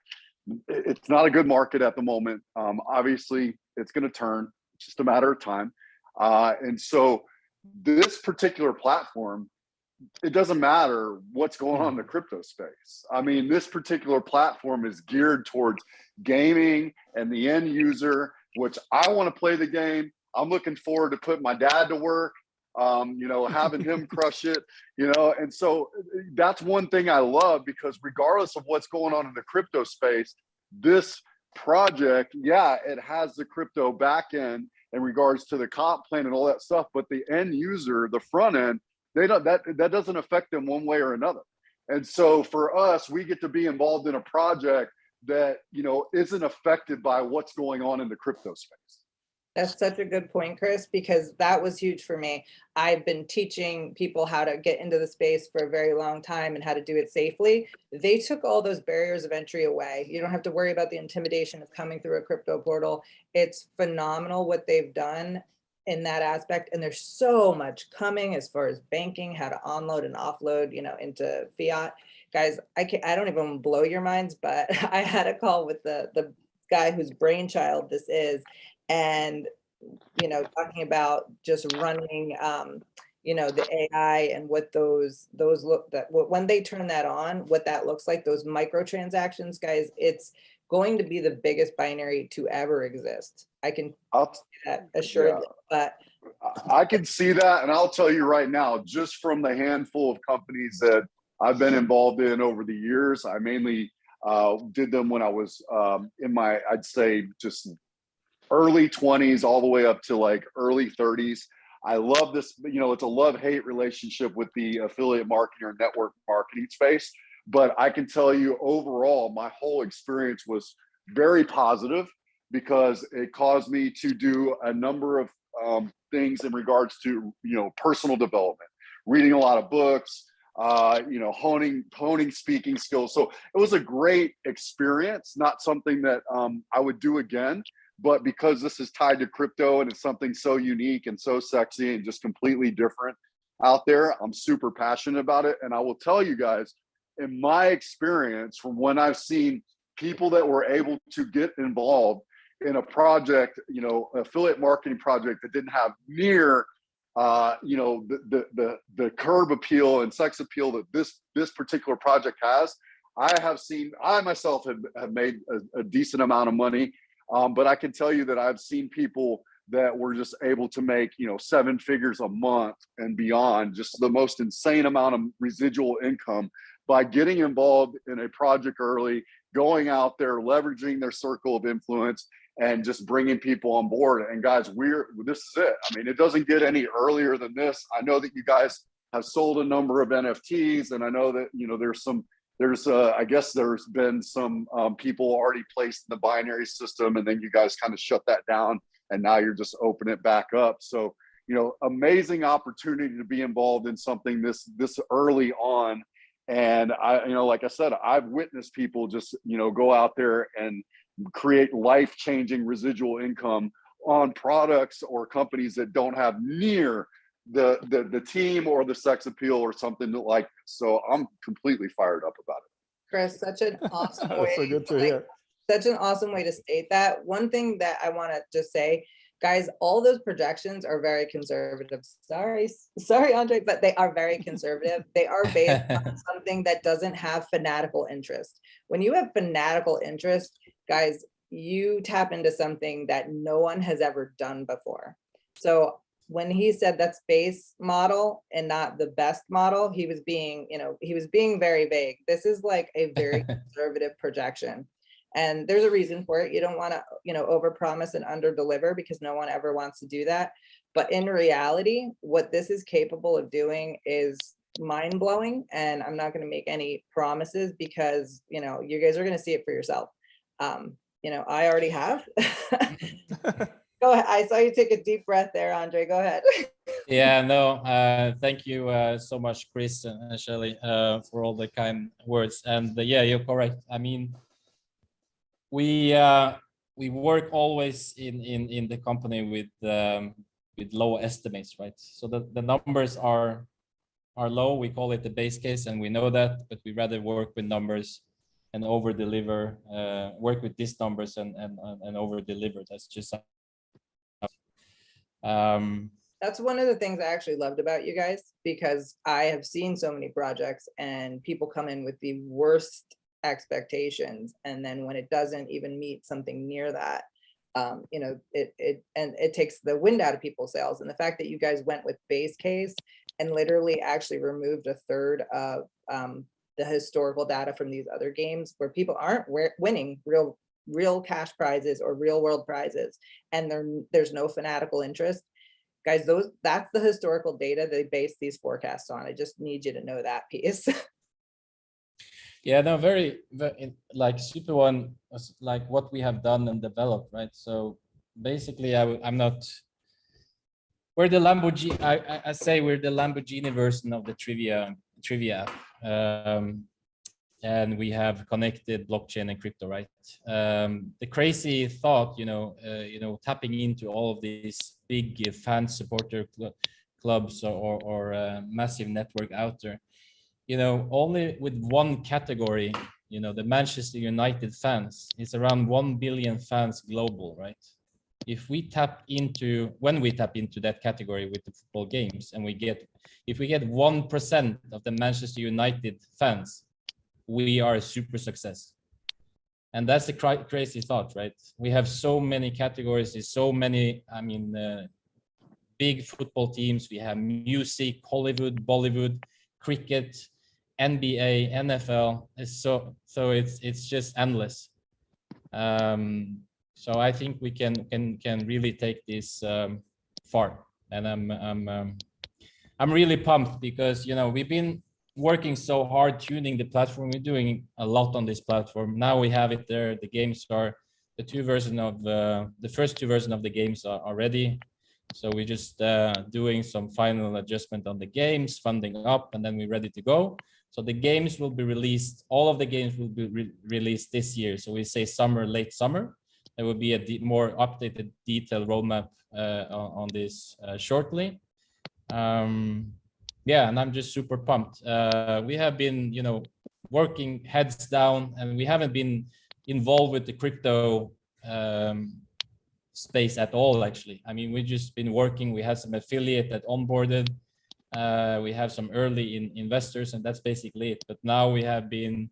it's not a good market at the moment. Um, obviously, it's going to turn. It's just a matter of time. Uh, and so, this particular platform it doesn't matter what's going on in the crypto space. I mean, this particular platform is geared towards gaming and the end user, which I want to play the game. I'm looking forward to putting my dad to work, um, you know, having him (laughs) crush it, you know. And so that's one thing I love because regardless of what's going on in the crypto space, this project, yeah, it has the crypto back end in regards to the comp plan and all that stuff, but the end user, the front end, they don't that that doesn't affect them one way or another and so for us we get to be involved in a project that you know isn't affected by what's going on in the crypto space That's such a good point, Chris, because that was huge for me. I've been teaching people how to get into the space for a very long time and how to do it safely. They took all those barriers of entry away. You don't have to worry about the intimidation of coming through a crypto portal. It's phenomenal what they've done in that aspect. And there's so much coming as far as banking, how to onload and offload, you know, into fiat. Guys, I can't—I don't even blow your minds, but (laughs) I had a call with the the guy whose brainchild this is and you know talking about just running um you know the ai and what those those look that when they turn that on what that looks like those microtransactions guys it's going to be the biggest binary to ever exist. I can I'll, that assuredly but I- can see that and i'll tell you right now just from the handful of companies that i've been involved in over the years i mainly uh, did them when i was um, in my i'd say just early 20s all the way up to like early 30s i love this you know it's a love-hate relationship with the affiliate marketing or network marketing space but i can tell you overall my whole experience was very positive because it caused me to do a number of um, things in regards to you know personal development reading a lot of books uh, you know honing honing speaking skills. So it was a great experience not something that um, i would do again but because this is tied to crypto and it's something so unique and so sexy and just completely different out there i'm super passionate about it. And i will tell you guys in my experience from when i've seen people that were able to get involved in a project you know affiliate marketing project that didn't have near uh, you know the, the the the curb appeal and sex appeal that this this particular project has i have seen i myself have, have made a, a decent amount of money. Um, but I can tell you that I've seen people that were just able to make, you know, seven figures a month and beyond, just the most insane amount of residual income by getting involved in a project early, going out there, leveraging their circle of influence and just bringing people on board. And guys, we're, this is it. I mean, it doesn't get any earlier than this. I know that you guys have sold a number of NFTs and I know that, you know, there's some, there's, uh, I guess there's been some um, people already placed in the binary system and then you guys kind of shut that down and now you're just opening it back up. So, you know, amazing opportunity to be involved in something this, this early on. And I, you know, like I said, I've witnessed people just, you know, go out there and create life-changing residual income on products or companies that don't have near the, the the team or the sex appeal or something like this. So I'm completely fired up about it. Chris, such an (laughs) awesome That's way. so good to like, hear. such an awesome way to state that. One thing that I want to just say, guys, all those projections are very conservative. Sorry, sorry, Andre, but they are very (laughs) conservative. They are based on something that doesn't have fanatical interest. When you have fanatical interest, guys, you tap into something that no one has ever done before. So when he said that's base model and not the best model, he was being, you know, he was being very vague. This is like a very (laughs) conservative projection. And there's a reason for it. You don't want to, you know, overpromise and underdeliver because no one ever wants to do that. But in reality, what this is capable of doing is mind blowing. And I'm not going to make any promises because, you know, you guys are going to see it for yourself. Um, you know, I already have. (laughs) (laughs) Go ahead. I saw you take a deep breath there, Andre. Go ahead. (laughs) Yeah, no, uh, thank you uh, so much, Chris and and Shelley, uh, for all the kind words. And uh, yeah, you're correct. I mean, we uh, we work always in in in the company with um, with low estimates, right? So the the numbers are are low. We call it the base case, and we know that, but we rather work with numbers and over deliver. Uh, work with these numbers and and and over deliver. That's just. Um, That's one of the things I actually loved about you guys because I have seen so many projects and people come in with the worst expectations. And then when it doesn't even meet something near that, um, you know, it, it, and it takes the wind out of people's sails. And the fact that you guys went with base case and literally actually removed a third of, um, the historical data from these other games where people aren't winning real, real cash prizes or real world prizes. And there, there's no fanatical interest guys, those, that's the historical data they base these forecasts on. I just need you to know that piece. (laughs) Yeah, no, very, very like Super One like what we have done and developed, right? So basically, I'm not. We're the Lamborghini. I, I, I say we're the Lamborghini version of the trivia trivia, um, and we have connected blockchain and crypto, right? Um, the crazy thought, you know, uh, you know, tapping into all of these big fan supporter cl- clubs or or, or uh, massive network out there you know, only with one category, you know, the Manchester United fans, it's around 1 billion fans global, right? If we tap into, when we tap into that category with the football games and we get, if we get 1% of the Manchester United fans, we are a super success. And that's a cra- crazy thought, right? We have so many categories, so many, I mean, uh, big football teams. We have music, Hollywood, Bollywood, cricket, NBA, NFL. It's so so it's it's just endless. Um, so I think we can can can really take this um, far, and I'm I'm um, I'm really pumped because you know we've been working so hard tuning the platform. We're doing a lot on this platform. Now we have it there. The games are the two version of uh, the first two version of the games are, are ready. So we're just uh, doing some final adjustment on the games, funding up, and then we're ready to go. So the games will be released, all of the games will be re- released this year. So we say summer, late summer. There will be a more updated detailed roadmap uh, on, this uh, shortly. Um, yeah, and I'm just super pumped. Uh, we have been, you know, working heads down and we haven't been involved with the crypto um, space at all, actually. I mean, we've just been working, we had some affiliate that onboarded, uh, we have some early in investors and that's basically it. But now we have been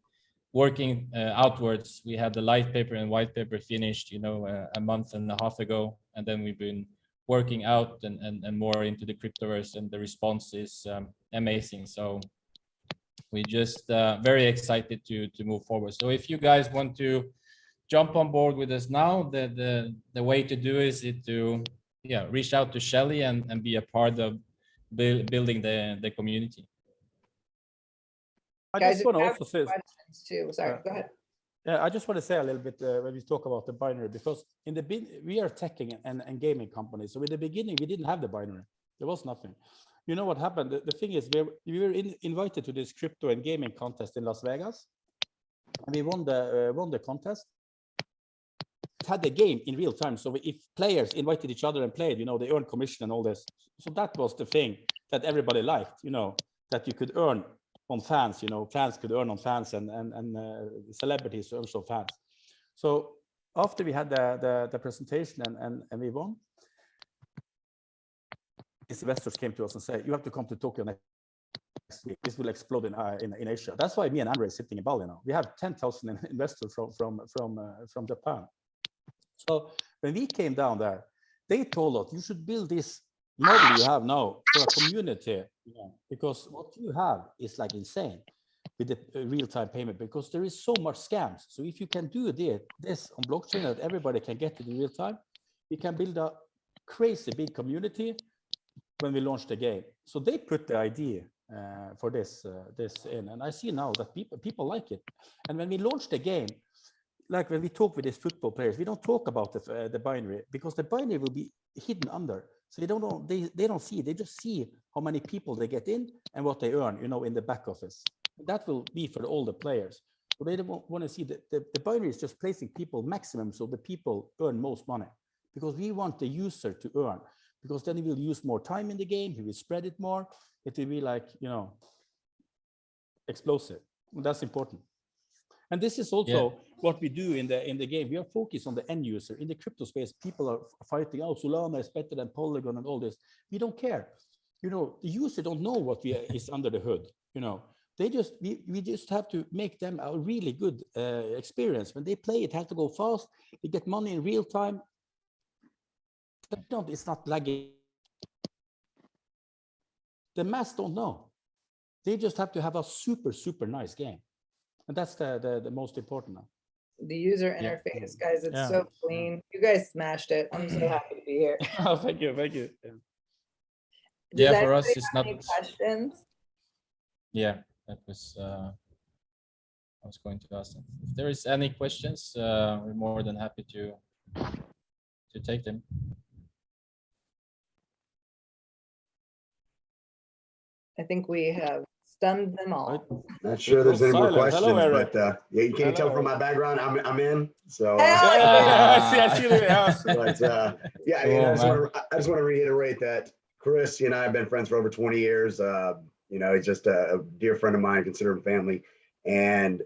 working uh, outwards. We had the light paper and white paper finished, you know, uh, a month and a half ago. And then we've been working out and, and, and more into the cryptoverse and the response is um, amazing. So we just uh, very excited to to move forward. So if you guys want to jump on board with us now, the the the way to do is it to yeah reach out to Shelley and and be a part of buil- building the the community. I Guys, just want to also say, too, sorry, Yeah. go ahead. Yeah, I just want to say a little bit uh, when we talk about the binary, because in the we are teching and, and gaming companies. So in the beginning, we didn't have the binary. There was nothing. You know what happened? The, the thing is, we were, we were in, invited to this crypto and gaming contest in Las Vegas. And we won the, uh, won the contest. Had the game in real time. So if players invited each other and played, you know, they earned commission and all this. So that was the thing that everybody liked, you know, that you could earn on fans, you know, fans could earn on fans and, and, and uh, celebrities also fans. So after we had the, the, the presentation and, and, and we won, investors came to us and said, you have to come to Tokyo next week. This will explode in, uh, in, in Asia. That's why me and Andre is sitting in Bali now. We have 10,000 in- (laughs) investors from, from, from, uh, from Japan. So when we came down there, they told us you should build this model you have now for a community, because what you have is like insane with the uh, real-time payment because there is so much scams. So if you can do this on blockchain that everybody can get it in real time, we can build a crazy big community when we launch the game. So they put the idea uh, for this uh, this in, and I see now that people people like it. And when we launch the game, like when we talk with these football players, we don't talk about the uh, the binary because the binary will be hidden under. So they don't know they they don't see. They just see how many people they get in and what they earn, you know, in the back office. That will be for all the players. So they don't want to see that the, the binary is just placing people maximum so the people earn most money because we want the user to earn because then he will use more time in the game, he will spread it more, it will be like, you know, explosive. That's important. And this is also what we do in the in the game. We are focused on the end user. In the crypto space, people are fighting out Solana is better than Polygon and all this. We don't care. You know, the user don't know what we is under the hood. You know, they just we, we just have to make them a really good uh, experience. When they play, it has to go fast. They get money in real time. But don't, it's not lagging. The mass don't know. They just have to have a super, super nice game. And that's the, the, the most important now. The user Yeah. interface, guys, it's Yeah. so clean. You guys smashed it. I'm so happy to be here. (laughs) Oh, thank you, thank you. Yeah. Yeah, for us, it's not- Questions? Yeah, that was. Uh, I was going to ask them. If there is any questions, uh, we're more than happy to to take them. I think we have stunned them all. Not sure there's any more Silent. Hello, questions, Eric. but uh, yeah, you can't tell from my background, I'm, I'm in, so. uh, Yeah, (laughs) yeah, yeah, I see, I see the, (laughs) yeah. But, uh, yeah, I mean, I just want to, I just want to reiterate that Chris, you and I have been friends for over twenty years. Uh, you know, he's just a, a dear friend of mine, consider him family. And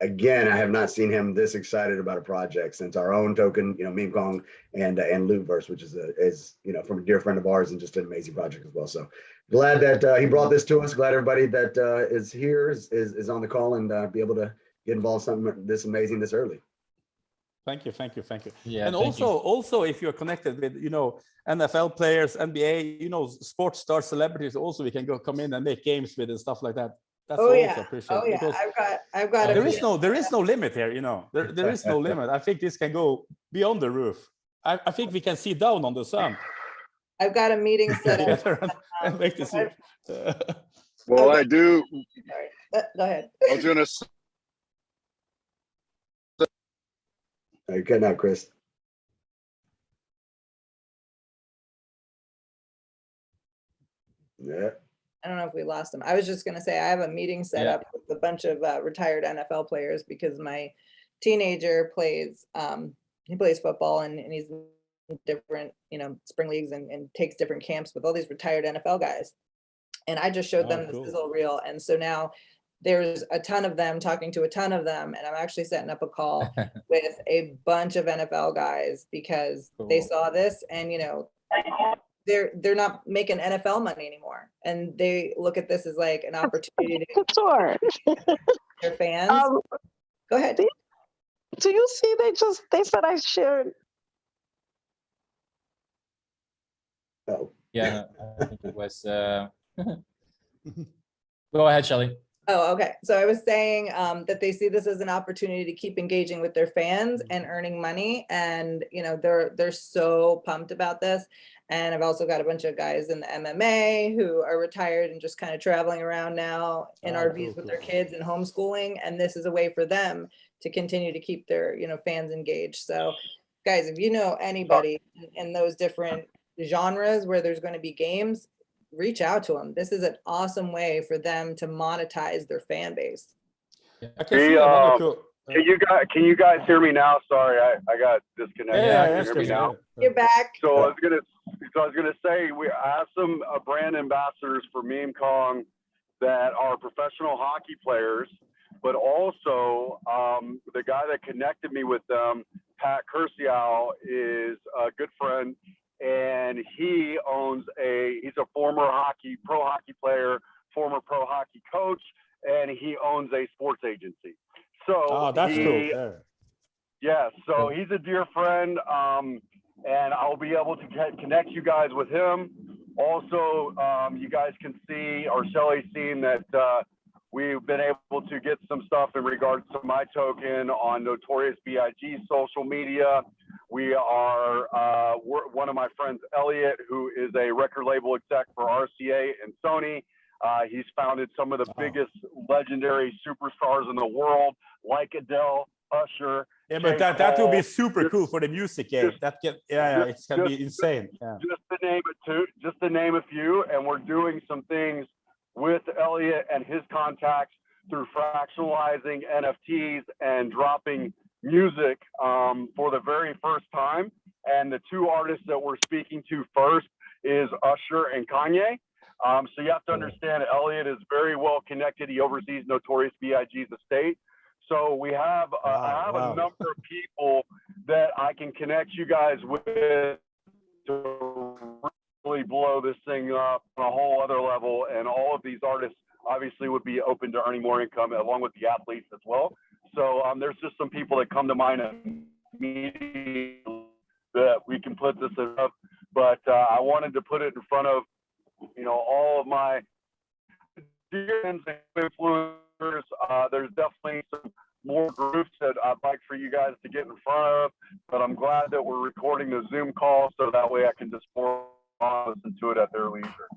again, I have not seen him this excited about a project since our own token, you know, Meme Kong and, uh, and Lootverse, which is a, is, you know, from a dear friend of ours and just an amazing project as well. So glad that, uh, he brought this to us. Glad everybody that, uh, is here is, is, is on the call and, uh, be able to get involved in something this amazing this early. Thank you, thank you, thank you. Yeah, and thank also, you. also, if you're connected with, you know, NFL players, NBA, you know, sports star celebrities, also we can go come in and make games with and stuff like that. That's Oh, yeah. appreciated Oh, yeah, because I've got, I've got. a there is no, there is no limit here, you know, there, there is no (laughs) limit. I think this can go beyond the roof. I, I think we can see down on the sun. I've got a meeting (laughs) set up. together and- and um, (laughs) make this. go Well, Okay. I do, Sorry, Uh, Go ahead. I was gonna, s- Uh, You're cutting out, Chris. Yeah. I don't know if we lost him. I was just gonna say, I have a meeting set Yeah. up with a bunch of uh, retired NFL players because my teenager plays, um, he plays football and, and he's in different, you know, spring leagues and, and takes different camps with all these retired NFL guys. And I just showed Oh, them the cool. sizzle reel. And so now there's a ton of them talking to a ton of them. And I'm actually setting up a call (laughs) with a bunch of NFL guys because they saw this and, you know, they're, they're not making NFL money anymore. And they look at this as like an opportunity to Sure. (laughs) their fans. Um, Go ahead. do you see they just they said I shared Oh, Yeah, (laughs) I think it was. Uh... (laughs) Go ahead, Shelley. Oh, okay. So I was saying um, that they see this as an opportunity to keep engaging with their fans and earning money. And, you know, they're, they're so pumped about this. And I've also got a bunch of guys in the MMA who are retired and just kind of traveling around now in Ah, RVs cool, with their kids and homeschooling. And this is a way for them to continue to keep their, you know, fans engaged. So guys, if you know anybody in- in those different genres where there's going to be games, reach out to them. This is an awesome way for them to monetize their fan base. I can see another uh, cool- Can you guys, can you guys hear me now? Sorry, I, I got disconnected. Yeah, Can you hear me now? yes, yes. Get back. So I was gonna, so I was gonna say, we I have some uh, brand ambassadors for Meme Kong that are professional hockey players, but also um, the guy that connected me with them, Pat Curcial, is a good friend, and he owns a. He's a former hockey, pro hockey player, former pro hockey coach, and he owns a sports agency. So Oh, that's he, cool. Yeah. yeah, so he's a dear friend, um, and I'll be able to get, connect you guys with him. Also, um, you guys can see, or Shelley's seen that uh, we've been able to get some stuff in regards to my token on Notorious B.I.G. social media. We are, uh, we're, one of my friends, Elliot, who is a record label exec for RCA and Sony. Uh, he's founded some of the Wow. biggest legendary superstars in the world, like Adele, Usher, Yeah, but that, that would be super just- cool for the music game. just- That can, yeah, yeah, just- it can be insane. Yeah. just to name it two, just to name a few, and we're doing some things with Elliot and his contacts through fractionalizing NFTs and dropping music um, for the very first time. And the two artists that we're speaking to first is Usher and Kanye. Um, so you have to understand Elliot is very well connected. He oversees Notorious B.I.G.'s estate. So we have, uh, I have wow. a number of people that I can connect you guys with to really blow this thing up on a whole other level. And all of these artists obviously would be open to earning more income along with the athletes as well. So um, there's just some people that come to mind immediately that we can put this up. But uh, I wanted to put it in front of, you know, all of my dear friends and influencers. Uh, there's definitely some more groups that I'd like for you guys to get in front of, but I'm glad that we're recording the Zoom call so that way I can just pour on listen to it at their leisure.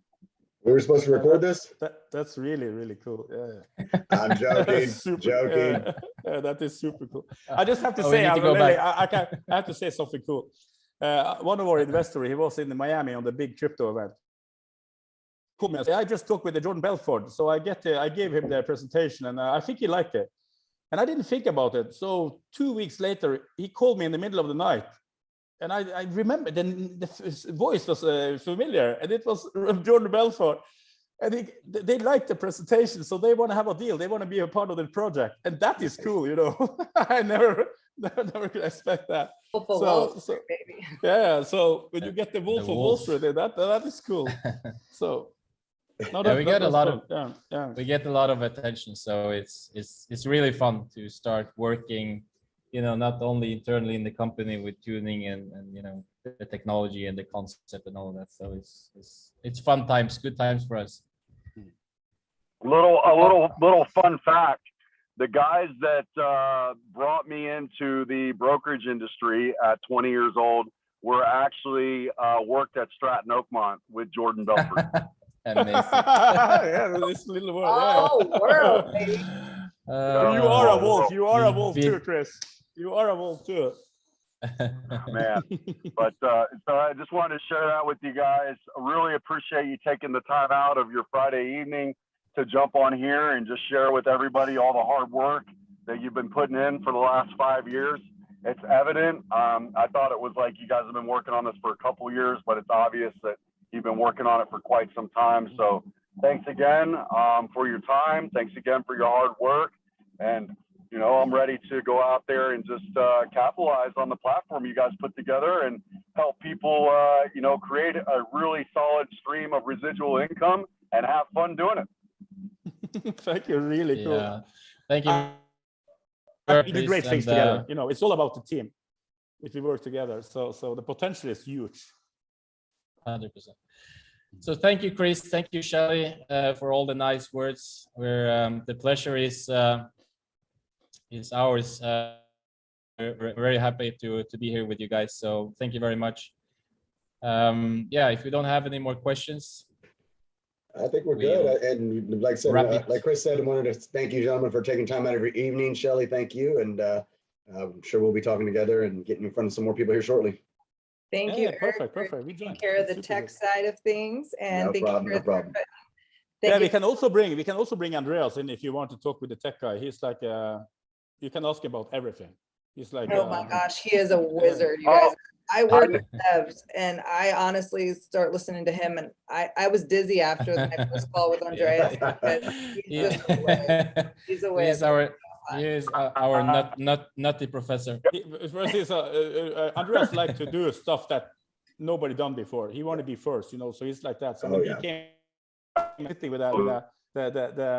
We were supposed to record this? That, that's really, really cool. Yeah. I'm (laughs) joking, Super, joking. yeah. Yeah, that is super cool. I just have to Oh, say, need I, go really, back. I, I, can, I have to say something cool. Uh, one of our investors, he was in Miami on the big crypto event. Called me I just talked with the Jordan Belfort. So I get, uh, I gave him the presentation and uh, I think he liked it. And I didn't think about it. So two weeks later, he called me in the middle of the night. And I, I remember then the voice was uh, familiar and it was (laughs) Jordan Belfort. And he, they like the presentation, so they want to have a deal. They want to be a part of the project, and that is cool, you know. (laughs) I never, (laughs) never, never could expect that. Wolf of So- Wall so- Street, baby. Yeah, so when you get the Wolf the of Wall wolf. Street, that that is cool. So, no, Yeah, we get a lot fun. of- yeah, yeah. we get a lot of attention so it's it's it's really fun to start working you know not only internally in the company with tuning and and you know the technology and the concept and all that so it's it's it's fun times good times for us Little, a little, little fun fact. The guys that uh, brought me into the brokerage industry at 20 years old were actually uh, worked at Stratton Oakmont with Jordan Belfort. (laughs) amazing (laughs) yeah, this little word. Oh, yeah. world, (laughs) baby. you are a Uh, wolf. You are a wolf big- too, Chris. You are a wolf too. (laughs) Man, but uh, so I just wanted to share that with you guys. I really appreciate you taking the time out of your Friday evening to jump on here and just share with everybody all the hard work that you've been putting in for the last five years. It's evident. Um, I thought it was like you guys have been working on this for a couple years, but it's obvious that you've been working on it for quite some time. So thanks again um, for your time. Thanks again for your hard work. And you know, I'm ready to go out there and just uh, capitalize on the platform you guys put together and help people, uh, you know, create a really solid stream of residual income and have fun doing it. (laughs) Thank you. Really cool. yeah thank you Uh, we do great things and, uh, together. You know, it's all about the team. If we work together, so so the potential is huge. 100% So thank you, Chris. Thank you, Shelley, uh, for all the nice words. We're, um, the pleasure is, uh, is ours. Uh, we're very happy to, to be here with you guys. So thank you very much. Um, yeah, if we don't have any more questions, I think we're We good. And like said, uh, like Chris said, I wanted to thank you gentlemen for taking time out of your evening. Shelley, thank you. And uh, I'm sure we'll be talking together and getting in front of some more people here shortly. Thank Yeah, you. yeah, Eric, perfect, for perfect. We Taking care of the Super tech good. side of things and No thank problem, you no for. problem. Yeah, Thank we can also bring, we can also bring Andreas in if you want to talk with the tech guy. He's like, uh, you can ask him about everything. He's like. Oh my uh, gosh, he is a wizard, you Oh, guys. I work with devs and I honestly start listening to him and I, I was dizzy after my first (laughs) call with Andreas. because He's just a. (laughs) He's a He whiz. is our, he is our- our nut, nut, nutty professor. (laughs) he- First is, uh, uh, uh, Andreas like to do stuff that nobody done before. He want to be first, you know, so he's like that. So Oh, when yeah. he came sitting with that, with that, the, the, the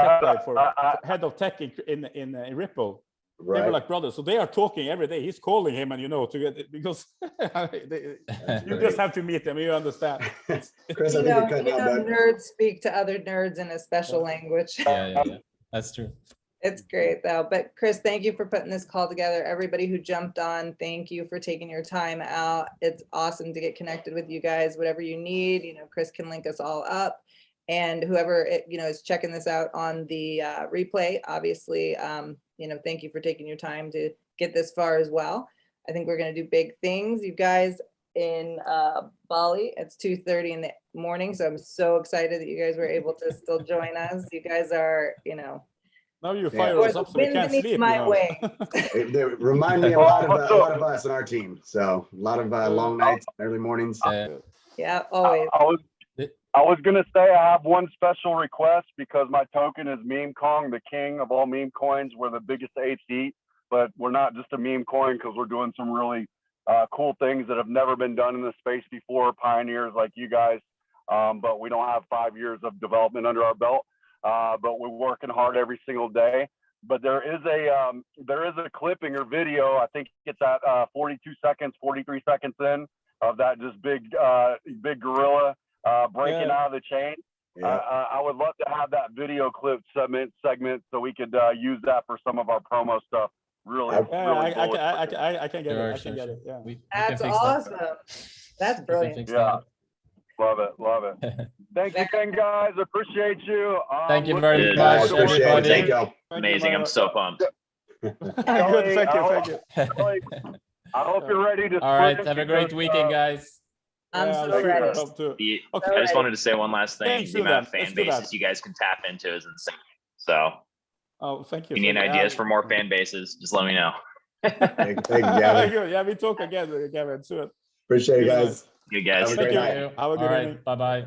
tech guy for Uh, uh, head of tech in, in, in uh, Ripple, they were like brothers. So they are talking every day. He's calling him and you know, to get, because (laughs) they- (laughs) you great. just have to meet them, you understand. Chris, You know, you're cutting you out, know, nerds speak to other nerds in a special language. Yeah, yeah, yeah. That's true. It's great though. But Chris, thank you for putting this call together. Everybody who jumped on, thank you for taking your time out. It's awesome to get connected with you guys. Whatever you need, you know, Chris can link us all up. And whoever, it- you know, is checking this out on the uh, replay, obviously, um, you know, thank you for taking your time to get this far as well. I think we're gonna do big things. You guys in uh, Bali, it's two thirty in the morning. So I'm so excited that you guys were able to still join us. You guys are, you know, Now you Yeah. fire or us the up so we can't sleep. my know. wings. They- they remind me a lot of, uh, a lot of us in our team. So a lot of uh, long nights, early mornings. Uh, Yeah, always. I was, I was gonna say I have one special request because my token is Meme Kong, the king of all meme coins. We're the biggest eighth eat, but we're not just a meme coin because we're doing some really uh, cool things that have never been done in the space before. Pioneers like you guys, um, but we don't have five years of development under our belt. Uh, but we're working hard every single day. But there is a um, there is a clipping or video. I think it's at uh, 42 seconds, 43 seconds in of that just big uh, big gorilla uh, breaking Yeah. out of the chain. Yeah. Uh, uh, I would love to have that video clip segment segment so we could uh, use that for some of our promo stuff. Really, I- Yeah, really I, I, can- I, I, with can- it. I, I can get it. I can get it. Yeah. we- we That's fix that. awesome. That's We brilliant. Yeah. that. Love it, love it. (laughs) Thank you again, guys. Appreciate you. Um, Thank you looking very forward much, to Appreciate everybody. Thank y'all. Thank you, Amazing. I'm so pumped. (laughs) Good, thank you, thank you. Kelly, I hope you're ready to. All right, have a great because, weekend, uh, guys. I'm Yeah, so ready. pumped too. The- Okay. I just wanted to say one last thing. Thanks, The amount of that. Let's fan bases you guys can tap into is insane. So Oh, thank you. if you need ideas for more fan bases, just let me know. Thank (laughs) thank you, Very Gavin. good. Yeah, we talk again, Gavin, soon. Appreciate you Good night. guys. Good guys. Have a Thank great you. night. Have a good All bye-bye.